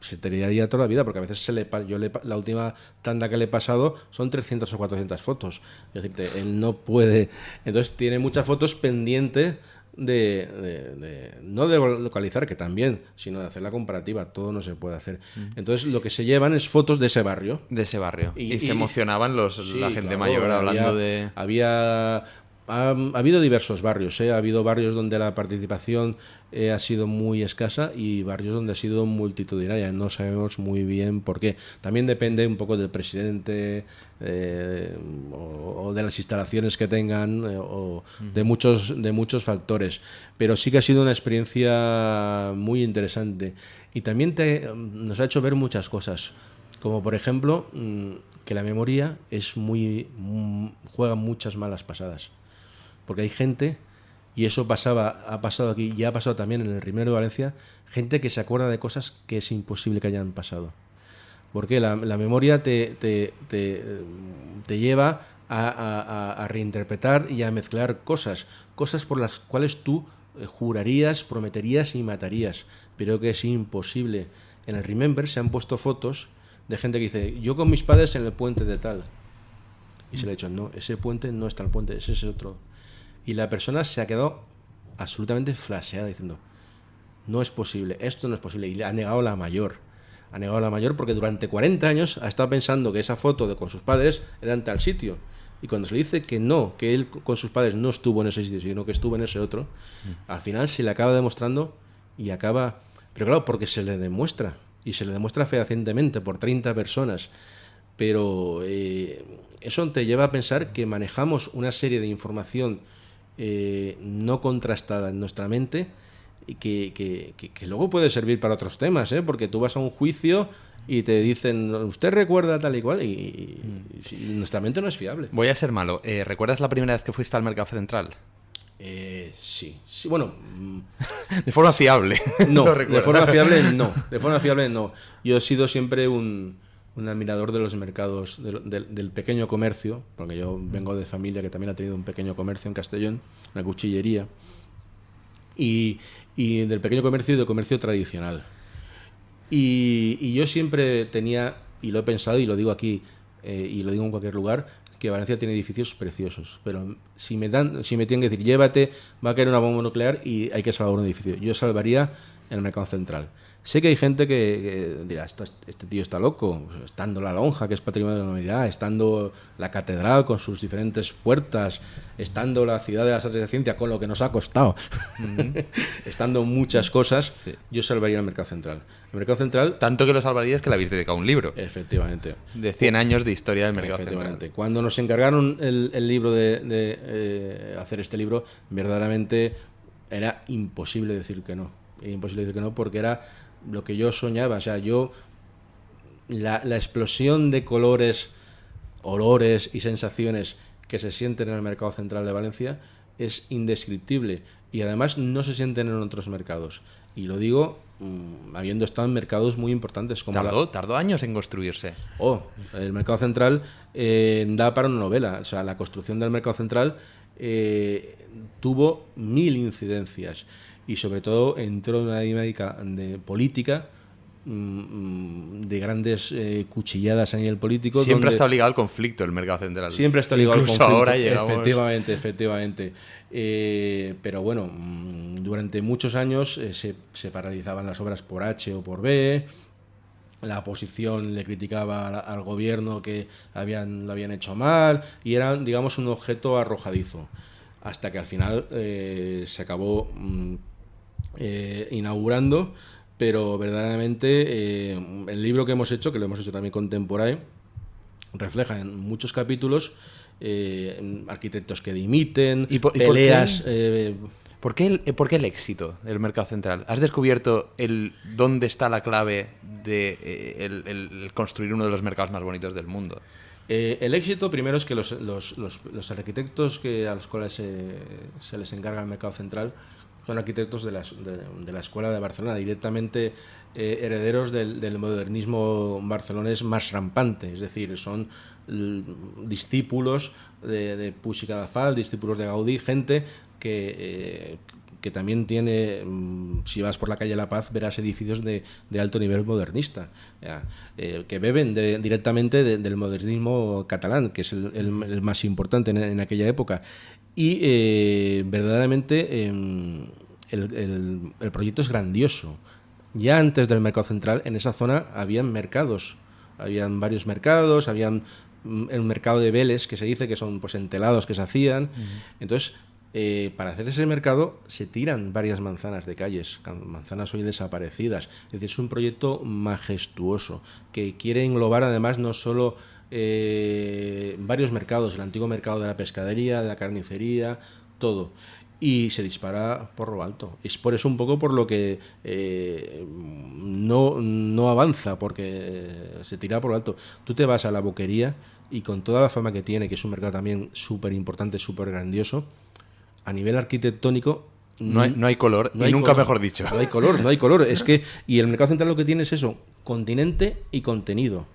se tiraría toda la vida, porque a veces se le yo le la última tanda que le he pasado son 300 o 400 fotos. Es decir, él no puede. Entonces tiene muchas fotos pendientes de, de- de- no de localizar, que también, sino de hacer la comparativa. Todo no se puede hacer. Entonces lo que se llevan es fotos de ese barrio. de ese barrio. Y, Y- se emocionaban los, Sí, la gente claro, mayor hablando había- de... Había. Ha, ha habido diversos barrios, ¿eh? ha habido barrios donde la participación eh, ha sido muy escasa y barrios donde ha sido multitudinaria. No sabemos muy bien por qué. También depende un poco del presidente eh, o, o de las instalaciones que tengan eh, o de muchos de muchos factores. Pero sí que ha sido una experiencia muy interesante y también te, nos ha hecho ver muchas cosas. Como por ejemplo, mm, que la memoria es muy. mm, juega muchas malas pasadas. Porque hay gente y eso pasaba, ha pasado aquí, ya ha pasado también en el Rimero de Valencia, gente que se acuerda de cosas que es imposible que hayan pasado. Porque la, memoria te, te, te, te lleva a, reinterpretar y a mezclar cosas, cosas por las cuales tú eh, jurarías, prometerías y matarías, pero que es imposible. En el Remember se han puesto fotos de gente que dice, yo con mis padres en el puente de tal. Y se le ha dicho, no, ese puente no está el puente, ese es otro. Y la persona se ha quedado absolutamente flasheada diciendo, no es posible, esto no es posible. Y le ha negado la mayor. Ha negado la mayor porque durante 40 años ha estado pensando que esa foto de con sus padres era en tal sitio. Y cuando se le dice que no, que él con sus padres no estuvo en ese sitio, sino que estuvo en ese otro, al final se le acaba demostrando y acaba... Pero claro, porque se le demuestra. Y se le demuestra fehacientemente por 30 personas. Pero eh, eso te lleva a pensar que manejamos una serie de información eh, no contrastada en nuestra mente y que, que- que- que luego puede servir para otros temas, ¿eh? porque tú vas a un juicio y te dicen, usted recuerda tal y cual, y, y- y nuestra mente no es fiable. Voy a ser malo. Eh, ¿Recuerdas la primera vez que fuiste al mercado central? Eh, sí, sí, bueno, De forma fiable. no, de forma fiable no, de forma fiable no. Yo he sido siempre un, un admirador de los mercados, del- pequeño comercio, porque yo vengo de familia que también ha tenido un pequeño comercio en Castellón, una cuchillería, y, del pequeño comercio y del comercio tradicional. Y, y yo siempre tenía, y lo he pensado y lo digo aquí, eh, y lo digo en cualquier lugar, que Valencia tiene edificios preciosos. Pero si me, dan, si me tienen que decir, llévate, va a caer una bomba nuclear y hay que salvar un edificio, yo salvaría el mercado central. Sé que hay gente que, que dirá, "Esto- este tío está loco, estando la lonja, que es patrimonio de la humanidad, estando la catedral con sus diferentes puertas, estando la ciudad de las artes la ciencia con lo que nos ha costado, estando muchas cosas, yo salvaría el mercado central. El mercado central, Tanto que lo salvarías que le habéis dedicado un libro. efectivamente, De 100 años de historia del mercado Efectivamente. central. Cuando nos encargaron el, el libro de, de, eh, hacer este libro, verdaderamente era imposible decir que no. Era imposible decir que no porque era lo que yo soñaba. O sea, yo la, la explosión de colores, olores y sensaciones que se sienten en el mercado central de Valencia es indescriptible y además no se sienten en otros mercados. Y lo digo mm, habiendo estado en mercados muy importantes como la- tardó años en construirse. Oh, el mercado central eh, da para una novela. O sea, la construcción del mercado central eh, tuvo mil incidencias y sobre todo entró en una dinámica de política mm, mm, de grandes eh, cuchilladas a nivel político. Siempre estado ligado al conflicto el mercado central. Siempre está ligado al conflicto. ahora llegamos... Efectivamente, efectivamente. Eh, pero bueno, mm, durante muchos años eh, se, se paralizaban las obras por H o por B. La oposición le criticaba al, al gobierno que habían, lo habían hecho mal y eran, digamos, un objeto arrojadizo. Hasta que al final se acabó mm, eh, inaugurando, pero verdaderamente eh, el libro que hemos hecho, que lo hemos hecho también contemporáneo, refleja en muchos capítulos eh, arquitectos que dimiten, ¿Y por- y por peleas. qué? ¿Por qué, el, por qué el éxito del mercado central? ¿Has descubierto el dónde está la clave de el, el- el construir uno de los mercados más bonitos del mundo? eh, el éxito primero es que los, los- los- los arquitectos que, a los cuales se, se les encarga el mercado central son arquitectos de, las- de- la Escuela de Barcelona, directamente eh, herederos del, del modernismo barcelonés más rampante, es decir, son l- discípulos de, de Puig i Cadafal, discípulos de Gaudí, gente que, eh, que también tiene, mm, si vas por la calle La Paz, verás edificios de, de alto nivel modernista, eh, que beben directamente de- del modernismo catalán, que es el, el- el más importante en, en aquella época. Y eh, verdaderamente em, el, el- el proyecto es grandioso. Ya antes del mercado central, en esa zona habían mercados, habían varios mercados, habían mm, el mercado de Vélez, que se dice que son pues entelados que se hacían. Entonces, eh, para hacer ese mercado se tiran varias manzanas de calles, manzanas hoy desaparecidas. Es decir, es un proyecto majestuoso que quiere englobar además no solo eh, varios mercados, el antiguo mercado de la pescadería, de la carnicería, todo. Y se dispara por lo alto. Es por eso un poco por lo que eh, no, no avanza, porque se tira por lo alto. Tú te vas a la boquería y con toda la fama que tiene, que es un mercado también súper importante, súper grandioso, a nivel arquitectónico no hay, no hay color, no y hay nunca color. mejor dicho. No hay color, no hay color. Es que, y el mercado central lo que tiene es eso, continente y contenido.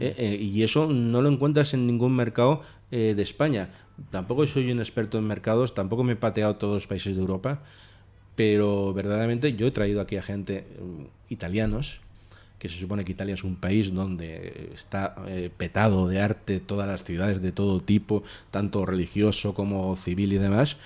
Eh, eh, y eso no lo encuentras en ningún mercado eh, de España. Tampoco soy un experto en mercados, tampoco me he pateado todos los países de Europa, pero verdaderamente yo he traído aquí a gente mm, italianos, que se supone que Italia es un país donde está petado de arte, todas las ciudades de todo tipo, tanto religioso como civil y demás.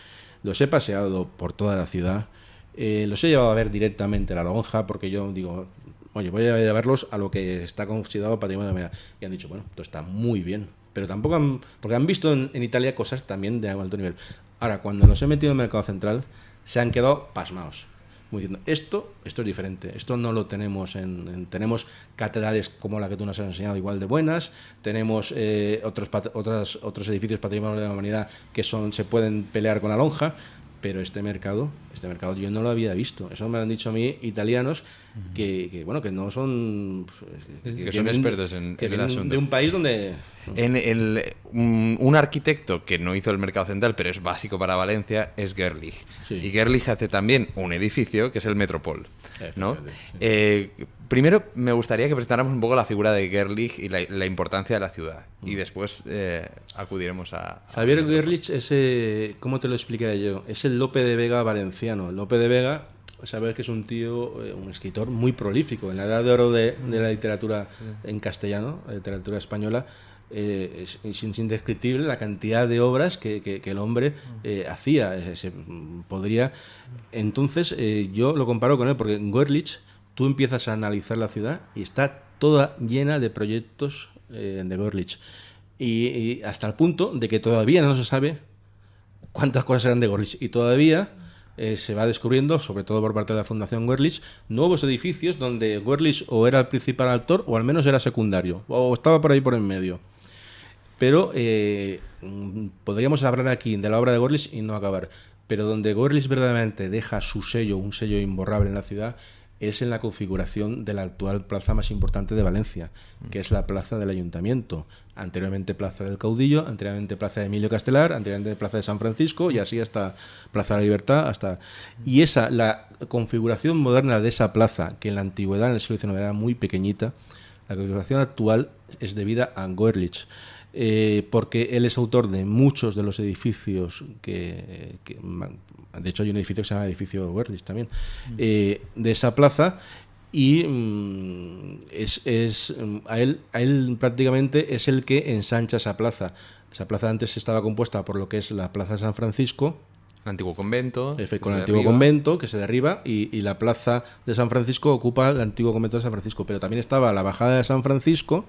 Los he paseado por toda la ciudad, eh, los he llevado a ver directamente la lonja, porque yo digo, oye, voy a llevarlos a lo que está considerado patrimonio de la humanidad. Y han dicho, bueno, esto está muy bien. Pero tampoco han, porque han visto en, Italia cosas también de alto nivel. Ahora, cuando los he metido en el mercado central, se han quedado pasmados. Como diciendo, esto, esto es diferente, esto no lo tenemos en, en- tenemos catedrales como la que tú nos has enseñado igual de buenas, tenemos eh, otros, otras, otros edificios patrimonio de la humanidad que son, se pueden pelear con la lonja, pero este mercado, este mercado yo no lo había visto. Eso me lo han dicho a mí italianos que, que, bueno, que no son pues, Que son vienen- expertos en- que en el asunto. de un país donde En el, un, un arquitecto que no hizo el mercado central, pero es básico para Valencia, es Gerlich. Sí. Y Gerlich hace también un edificio que es el Metropol. ¿no? Sí. Eh, primero, me gustaría que presentáramos un poco la figura de Gerlich y la, la importancia de la ciudad. Mm. Y después eh, acudiremos a. a- Javier Gerlich es, eh, ¿cómo te lo explicaría yo? Es el Lope de Vega valenciano. Lope de Vega, sabes que es un tío, eh, un escritor muy prolífico. En la edad de oro de, de la literatura en castellano, la literatura española, eh, es, es indescriptible la cantidad de obras que, que- que el hombre eh, hacía. Se- podría. Entonces, eh, yo lo comparo con él, porque en Gerlich tú empiezas a analizar la ciudad y está toda llena de proyectos eh, de Gerlich. Y, hasta el punto de que todavía no se sabe cuántas cosas eran de Gorlich. Y todavía eh, se va descubriendo, sobre todo por parte de la Fundación Gorlich, nuevos edificios donde Gorlich o era el principal actor o al menos era secundario, o estaba por ahí por en medio. Pero eh, podríamos hablar aquí de la obra de Gorlich y no acabar. Pero donde Gorlich verdaderamente deja su sello, un sello imborrable en la ciudad, es en la configuración de la actual plaza más importante de Valencia, que es la plaza del Ayuntamiento. Anteriormente Plaza del Caudillo, anteriormente Plaza de Emilio Castelar, anteriormente Plaza de San Francisco y así hasta Plaza de la Libertad. hasta Y esa, la configuración moderna de esa plaza, que en la antigüedad, en el siglo XIX, era muy pequeñita, la configuración actual es debida a Goerlich, eh, porque él es autor de muchos de los edificios que, que de hecho hay un edificio que se llama edificio Goerlich también, eh, de esa plaza y mm, es, es, mm, a, él, a él prácticamente es el que ensancha esa plaza. Esa plaza antes estaba compuesta por lo que es la Plaza San Francisco, El antiguo convento. Efe- con el antiguo derriba. convento que se derriba y, y la plaza de San Francisco ocupa el antiguo convento de San Francisco. Pero también estaba la bajada de San Francisco,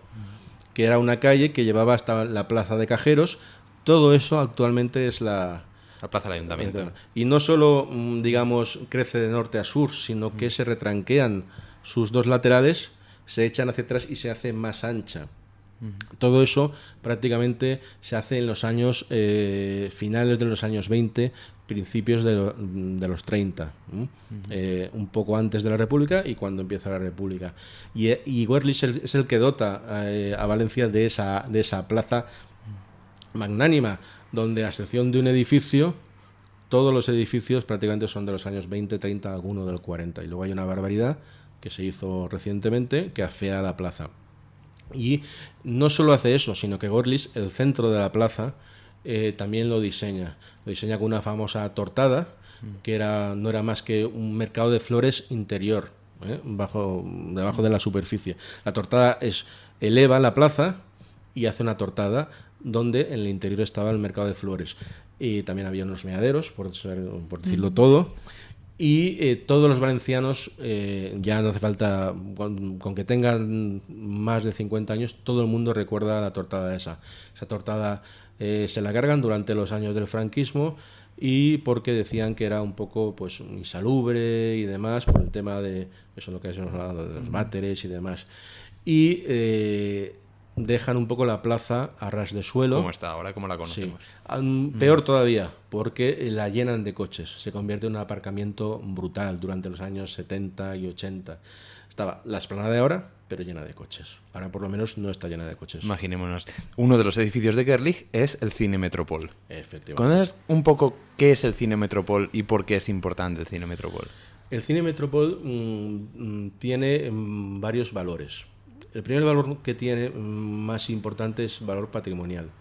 que era una calle que llevaba hasta la plaza de Cajeros. Todo eso actualmente es la... La plaza del ayuntamiento. Y no solo, mm, digamos, crece de norte a sur, sino que se retranquean sus dos laterales, se echan hacia atrás y se hace más ancha. Todo eso prácticamente se hace en los años eh, finales de los años 20, principios de, lo- de los 30, ¿m? Eh, un poco antes de la República y cuando empieza la República. Y, eh, y Werlich es el, es el que dota eh, a Valencia de esa, de esa plaza magnánima, donde a excepción de un edificio, todos los edificios prácticamente son de los años 20, 30, alguno del 40. Y luego hay una barbaridad que se hizo recientemente que afea la plaza. Y no solo hace eso, sino que Gorlis, el centro de la plaza, eh, también lo diseña. Lo diseña con una famosa tortada, que era, no era más que un mercado de flores interior, ¿eh? bajo, debajo de la superficie. La tortada es eleva la plaza y hace una tortada donde en el interior estaba el mercado de flores. Y también había unos meaderos, por, ser- por decirlo todo. Y eh, todos los valencianos, eh, ya no hace falta, con, con que tengan más de 50 años, todo el mundo recuerda la tortada esa. Esa tortada eh, se la cargan durante los años del franquismo y porque decían que era un poco pues insalubre y demás por el tema de eso es lo que hemos hablado de los váteres y demás y eh, dejan un poco la plaza a ras de suelo ¿Cómo está ahora? ¿Cómo la conocemos? Peor todavía, porque la llenan de coches. Se convierte en un aparcamiento brutal durante los años 70 y 80. Estaba la esplanada de ahora, pero llena de coches. Ahora por lo menos no está llena de coches. Imaginémonos. Uno de los edificios de Gerlich es el Cine Metropol. Efectivamente. ¿Conoces un poco qué es el Cine Metropol y por qué es importante el Cine Metropol? El cine Metropol mm, mm, tiene mm, varios valores. El primer valor que tiene más importante es valor patrimonial,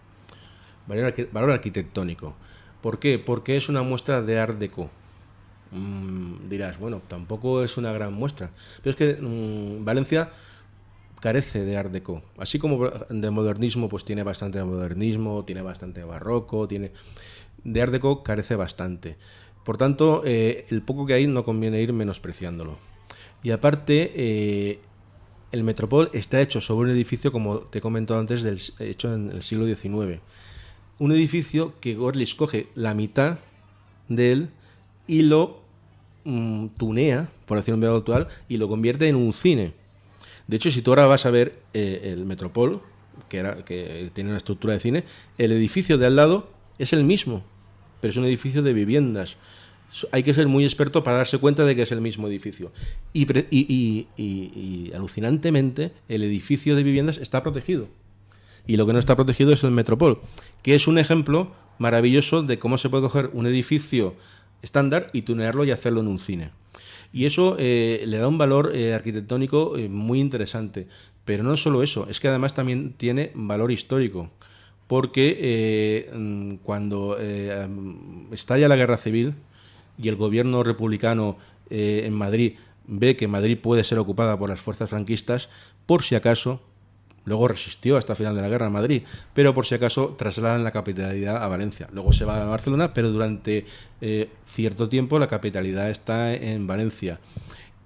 valor, valor arquitectónico. ¿Por qué? Porque es una muestra de Art Deco. Dirás, bueno, tampoco es una gran muestra. Pero es que Valencia carece de Art Deco. Así como de modernismo, pues tiene bastante de modernismo, tiene bastante barroco, tiene... De Art Deco carece bastante. Por tanto, eh, el poco que hay no conviene ir menospreciándolo. Y aparte, eh, el Metropol está hecho sobre un edificio, como te he comentado antes, del, hecho en el siglo XIX. Un edificio que Gorlich coge la mitad de él y lo mm, tunea, por decirlo en verbo actual, y lo convierte en un cine. De hecho, si tú ahora vas a ver eh, el Metropol, que, tiene una estructura de cine, el edificio de al lado es el mismo, pero es un edificio de viviendas. Hay que ser muy experto para darse cuenta de que es el mismo edificio. Y- y, alucinantemente, el edificio de viviendas está protegido. Y lo que no está protegido es el Metropol, que es un ejemplo maravilloso de cómo se puede coger un edificio estándar y tunearlo y hacerlo en un cine. Y eso eh, le da un valor eh, arquitectónico eh, muy interesante. Pero no solo eso, es que además también tiene valor histórico. Porque mm, cuando mm, estalla la guerra civil y el gobierno republicano en Madrid ve que Madrid puede ser ocupada por las fuerzas franquistas, por si acaso, luego resistió hasta el final de la guerra en Madrid, pero por si acaso trasladan la capitalidad a Valencia. Luego se va a Barcelona, pero durante eh, cierto tiempo la capitalidad está en Valencia.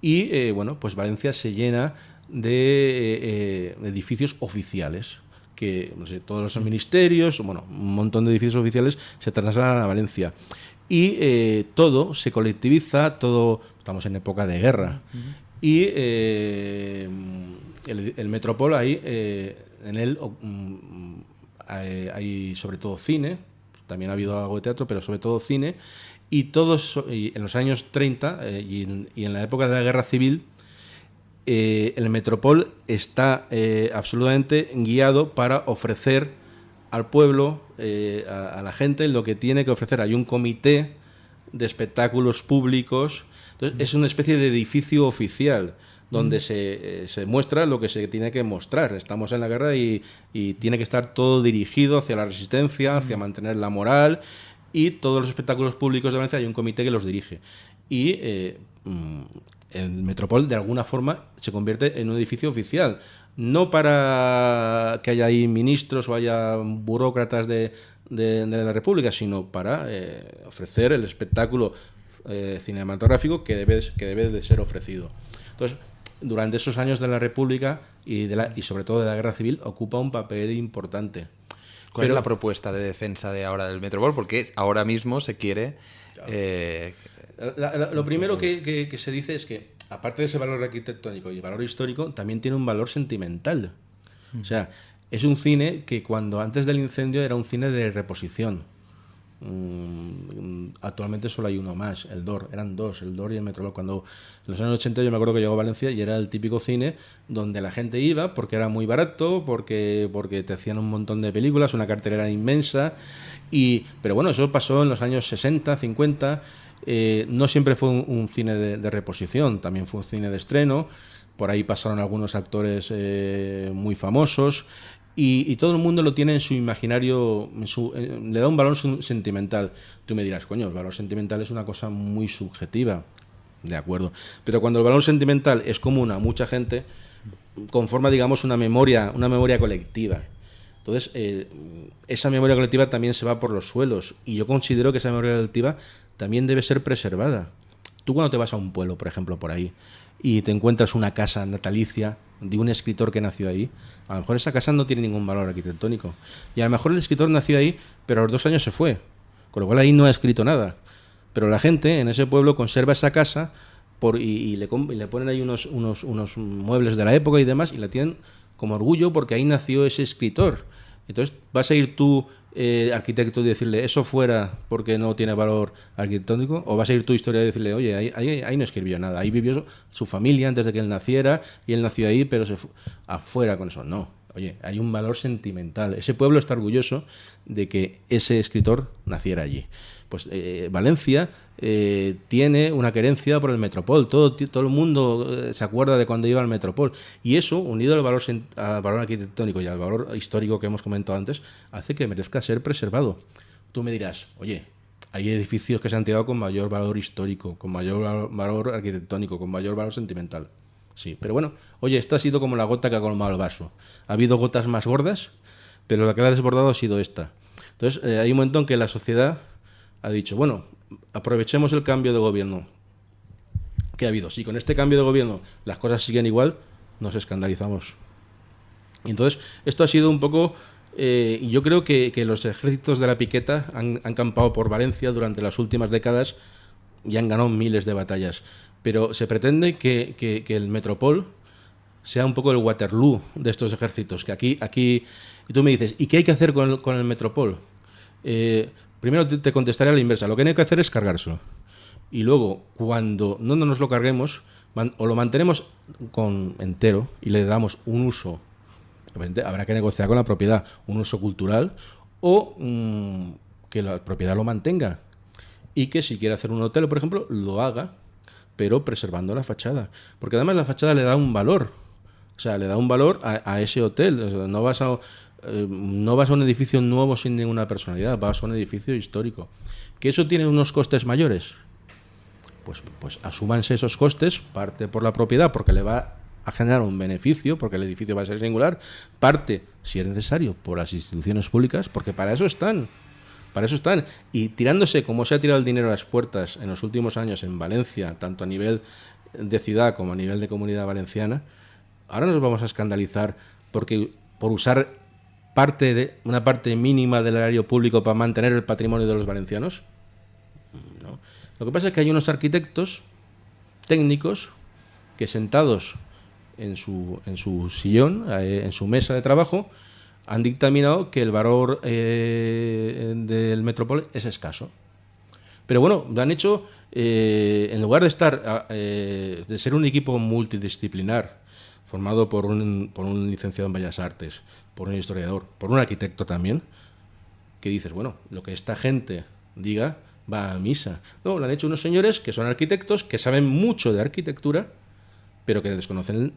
Y eh, bueno, pues Valencia se llena de eh, edificios oficiales que no sé, todos los ministerios, bueno, un montón de edificios oficiales se trasladan a Valencia. Y todo se colectiviza, todo, estamos en época de guerra. Y el, el Metropol ahí, eh, en él o- mm, hay, hay sobre todo cine, también ha habido algo de teatro, pero sobre todo cine. Y todos, y en los años 30 eh, y, en, y en la época de la guerra civil, eh, el Metropol está absolutamente guiado para ofrecer al pueblo, a, a la gente, lo que tiene que ofrecer. Hay un comité de espectáculos públicos. Entonces, es una especie de edificio oficial donde se, eh, se muestra lo que se tiene que mostrar. Estamos en la guerra y, y tiene que estar todo dirigido hacia la resistencia, hacia mantener la moral y todos los espectáculos públicos de Valencia hay un comité que los dirige. Y eh, mm, el Metropol de alguna forma se convierte en un edificio oficial. No para que haya ahí ministros o haya burócratas de, de- de la República, sino para eh, ofrecer el espectáculo eh, cinematográfico que debe, que debe de ser ofrecido. Entonces, durante esos años de la República y, de la, y sobre todo de la Guerra Civil, ocupa un papel importante. ¿Cuál Pero- es la propuesta de defensa de ahora del Metropol? Porque ahora mismo se quiere... eh, La- la- lo primero que, que- que se dice es que, aparte de ese valor arquitectónico y valor histórico, también tiene un valor sentimental. O sea, es un cine que cuando antes del incendio era un cine de reposición. Mm, actualmente solo hay uno más, el DOR. Eran dos, el DOR y el Metropol. Cuando en los años 80 yo me acuerdo que llegó a Valencia y era el típico cine donde la gente iba porque era muy barato, porque, porque te hacían un montón de películas, una cartelera inmensa. Y, pero bueno, eso pasó en los años 60, 50. Eh, no siempre fue un, cine de, de reposición, también fue un cine de estreno. Por ahí pasaron algunos actores eh, muy famosos. Y, todo el mundo lo tiene en su imaginario, en su- eh, le da un valor sentimental. Tú me dirás, coño, el valor sentimental es una cosa muy subjetiva. De acuerdo. Pero cuando el valor sentimental es común a mucha gente, conforma, digamos, una memoria, una memoria colectiva. Entonces, eh, esa memoria colectiva también se va por los suelos. Y yo considero que esa memoria colectiva también debe ser preservada. Tú cuando te vas a un pueblo, por ejemplo, por ahí, y te encuentras una casa natalicia de un escritor que nació ahí, a lo mejor esa casa no tiene ningún valor arquitectónico. Y a lo mejor el escritor nació ahí, pero a los dos años se fue. Con lo cual ahí no ha escrito nada. Pero la gente en ese pueblo conserva esa casa por, y, le, le ponen ahí unos, unos, unos muebles de la época y demás y la tienen como orgullo porque ahí nació ese escritor. Entonces vas a ir tú eh, arquitecto y decirle eso fuera porque no tiene valor arquitectónico? ¿O vas a ir tu historia y decirle, oye, ahí, no escribió nada, ahí vivió su, su familia antes de que él naciera y él nació ahí, pero se fu- afuera con eso? No. Oye, hay un valor sentimental. Ese pueblo está orgulloso de que ese escritor naciera allí. Pues eh, Valencia eh, tiene una querencia por el Metropol. Todo, todo el mundo eh, se acuerda de cuando iba al Metropol. Y eso, unido al valor, al valor arquitectónico y al valor histórico que hemos comentado antes, hace que merezca ser preservado. Tú me dirás, oye, hay edificios que se han tirado con mayor valor histórico, con mayor val- valor arquitectónico, con mayor valor sentimental. Sí, pero bueno, oye, esta ha sido como la gota que ha colmado el vaso. Ha habido gotas más gordas, pero la que la ha desbordado ha sido esta. Entonces, eh, hay un momento en que la sociedad ha dicho, bueno, aprovechemos el cambio de gobierno que ha habido. Si con este cambio de gobierno las cosas siguen igual, nos escandalizamos. Entonces, esto ha sido un poco... eh, yo creo que, que los ejércitos de la piqueta han, han campado por Valencia durante las últimas décadas y han ganado miles de batallas. Pero se pretende que, que- que el Metropol sea un poco el Waterloo de estos ejércitos. Que aquí, aquí y tú me dices, ¿y qué hay que hacer con el, con el Metropol? Eh, primero te, te contestaré a la inversa. Lo que hay que hacer es cargárselo. Y luego, cuando no nos lo carguemos, o lo mantenemos con entero y le damos un uso, habrá que negociar con la propiedad, un uso cultural, o mm, que la propiedad lo mantenga. Y que si quiere hacer un hotel, por ejemplo, lo haga, pero preservando la fachada. Porque además la fachada le da un valor. O sea, le da un valor a, ese hotel. No, vas a, eh, no vas a un edificio nuevo sin ninguna personalidad, vas a un edificio histórico. ¿Que eso tiene unos costes mayores? Pues, pues asúmanse esos costes, parte por la propiedad, porque le va a generar un beneficio, porque el edificio va a ser singular, parte, si es necesario, por las instituciones públicas, porque para eso están. Para eso están. Y tirándose como se ha tirado el dinero a las puertas en los últimos años en Valencia, tanto a nivel de ciudad como a nivel de comunidad valenciana, ahora nos vamos a escandalizar porque por usar parte de una parte mínima del erario público para mantener el patrimonio de los valencianos. No. Lo que pasa es que hay unos arquitectos técnicos que sentados en su, en su sillón, en su mesa de trabajo, han dictaminado que el valor eh, del Metropol es escaso. Pero bueno, lo han hecho, eh, en lugar de estar, ah, eh, de ser un equipo multidisciplinar, formado por un, por un licenciado en Bellas Artes, por un historiador, por un arquitecto también, que dices, bueno, lo que esta gente diga va a misa. No, lo han hecho unos señores que son arquitectos, que saben mucho de arquitectura, pero que desconocen,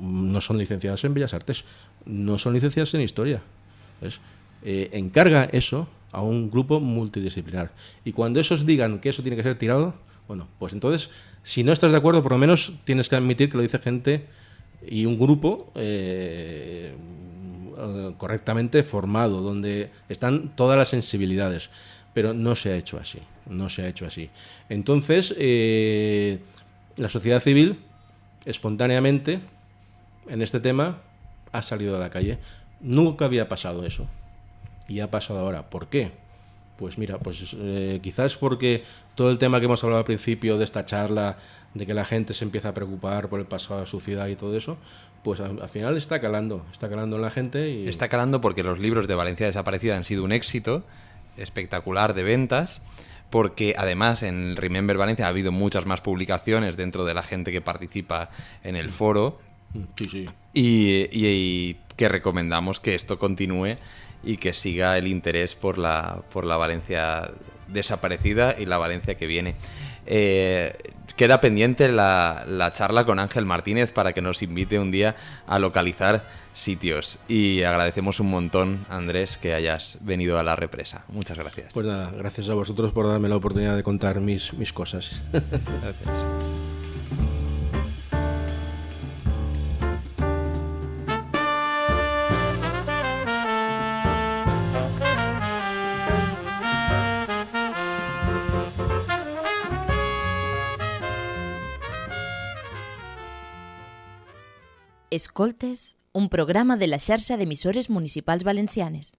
no son licenciados en Bellas Artes, no son licenciados en Historia. ¿ves? Eh, encarga eso a un grupo multidisciplinar. Y cuando esos digan que eso tiene que ser tirado, bueno, pues entonces, si no estás de acuerdo, por lo menos tienes que admitir que lo dice gente y un grupo eh, eh, correctamente formado, donde están todas las sensibilidades. Pero no se ha hecho así, no se ha hecho así. Entonces, eh, la sociedad civil, espontáneamente, en este tema, ha salido a la calle. Nunca había pasado eso. Y ha pasado ahora. ¿Por qué? Pues mira, pues eh, quizás porque todo el tema que hemos hablado al principio de esta charla, de que la gente se empieza a preocupar por el pasado de su ciudad y todo eso, pues al, al final está calando, está calando en la gente y Está calando porque los libros de Valencia desaparecida han sido un éxito espectacular de ventas. Porque además en Remember Valencia ha habido muchas más publicaciones dentro de la gente que participa en el foro. sí, sí. Y, y- y que recomendamos que esto continúe y que siga el interés por la, por la Valencia desaparecida y la Valencia que viene. Eh, queda pendiente la, la charla con Ángel Martínez para que nos invite un día a localizar sitios. Y agradecemos un montón, Andrés, que hayas venido a la represa. Muchas gracias. Pues nada, gracias a vosotros por darme la oportunidad de contar mis, mis cosas. Gracias. Escoltes, un programa de la xarxa d'emissores municipals valencianes.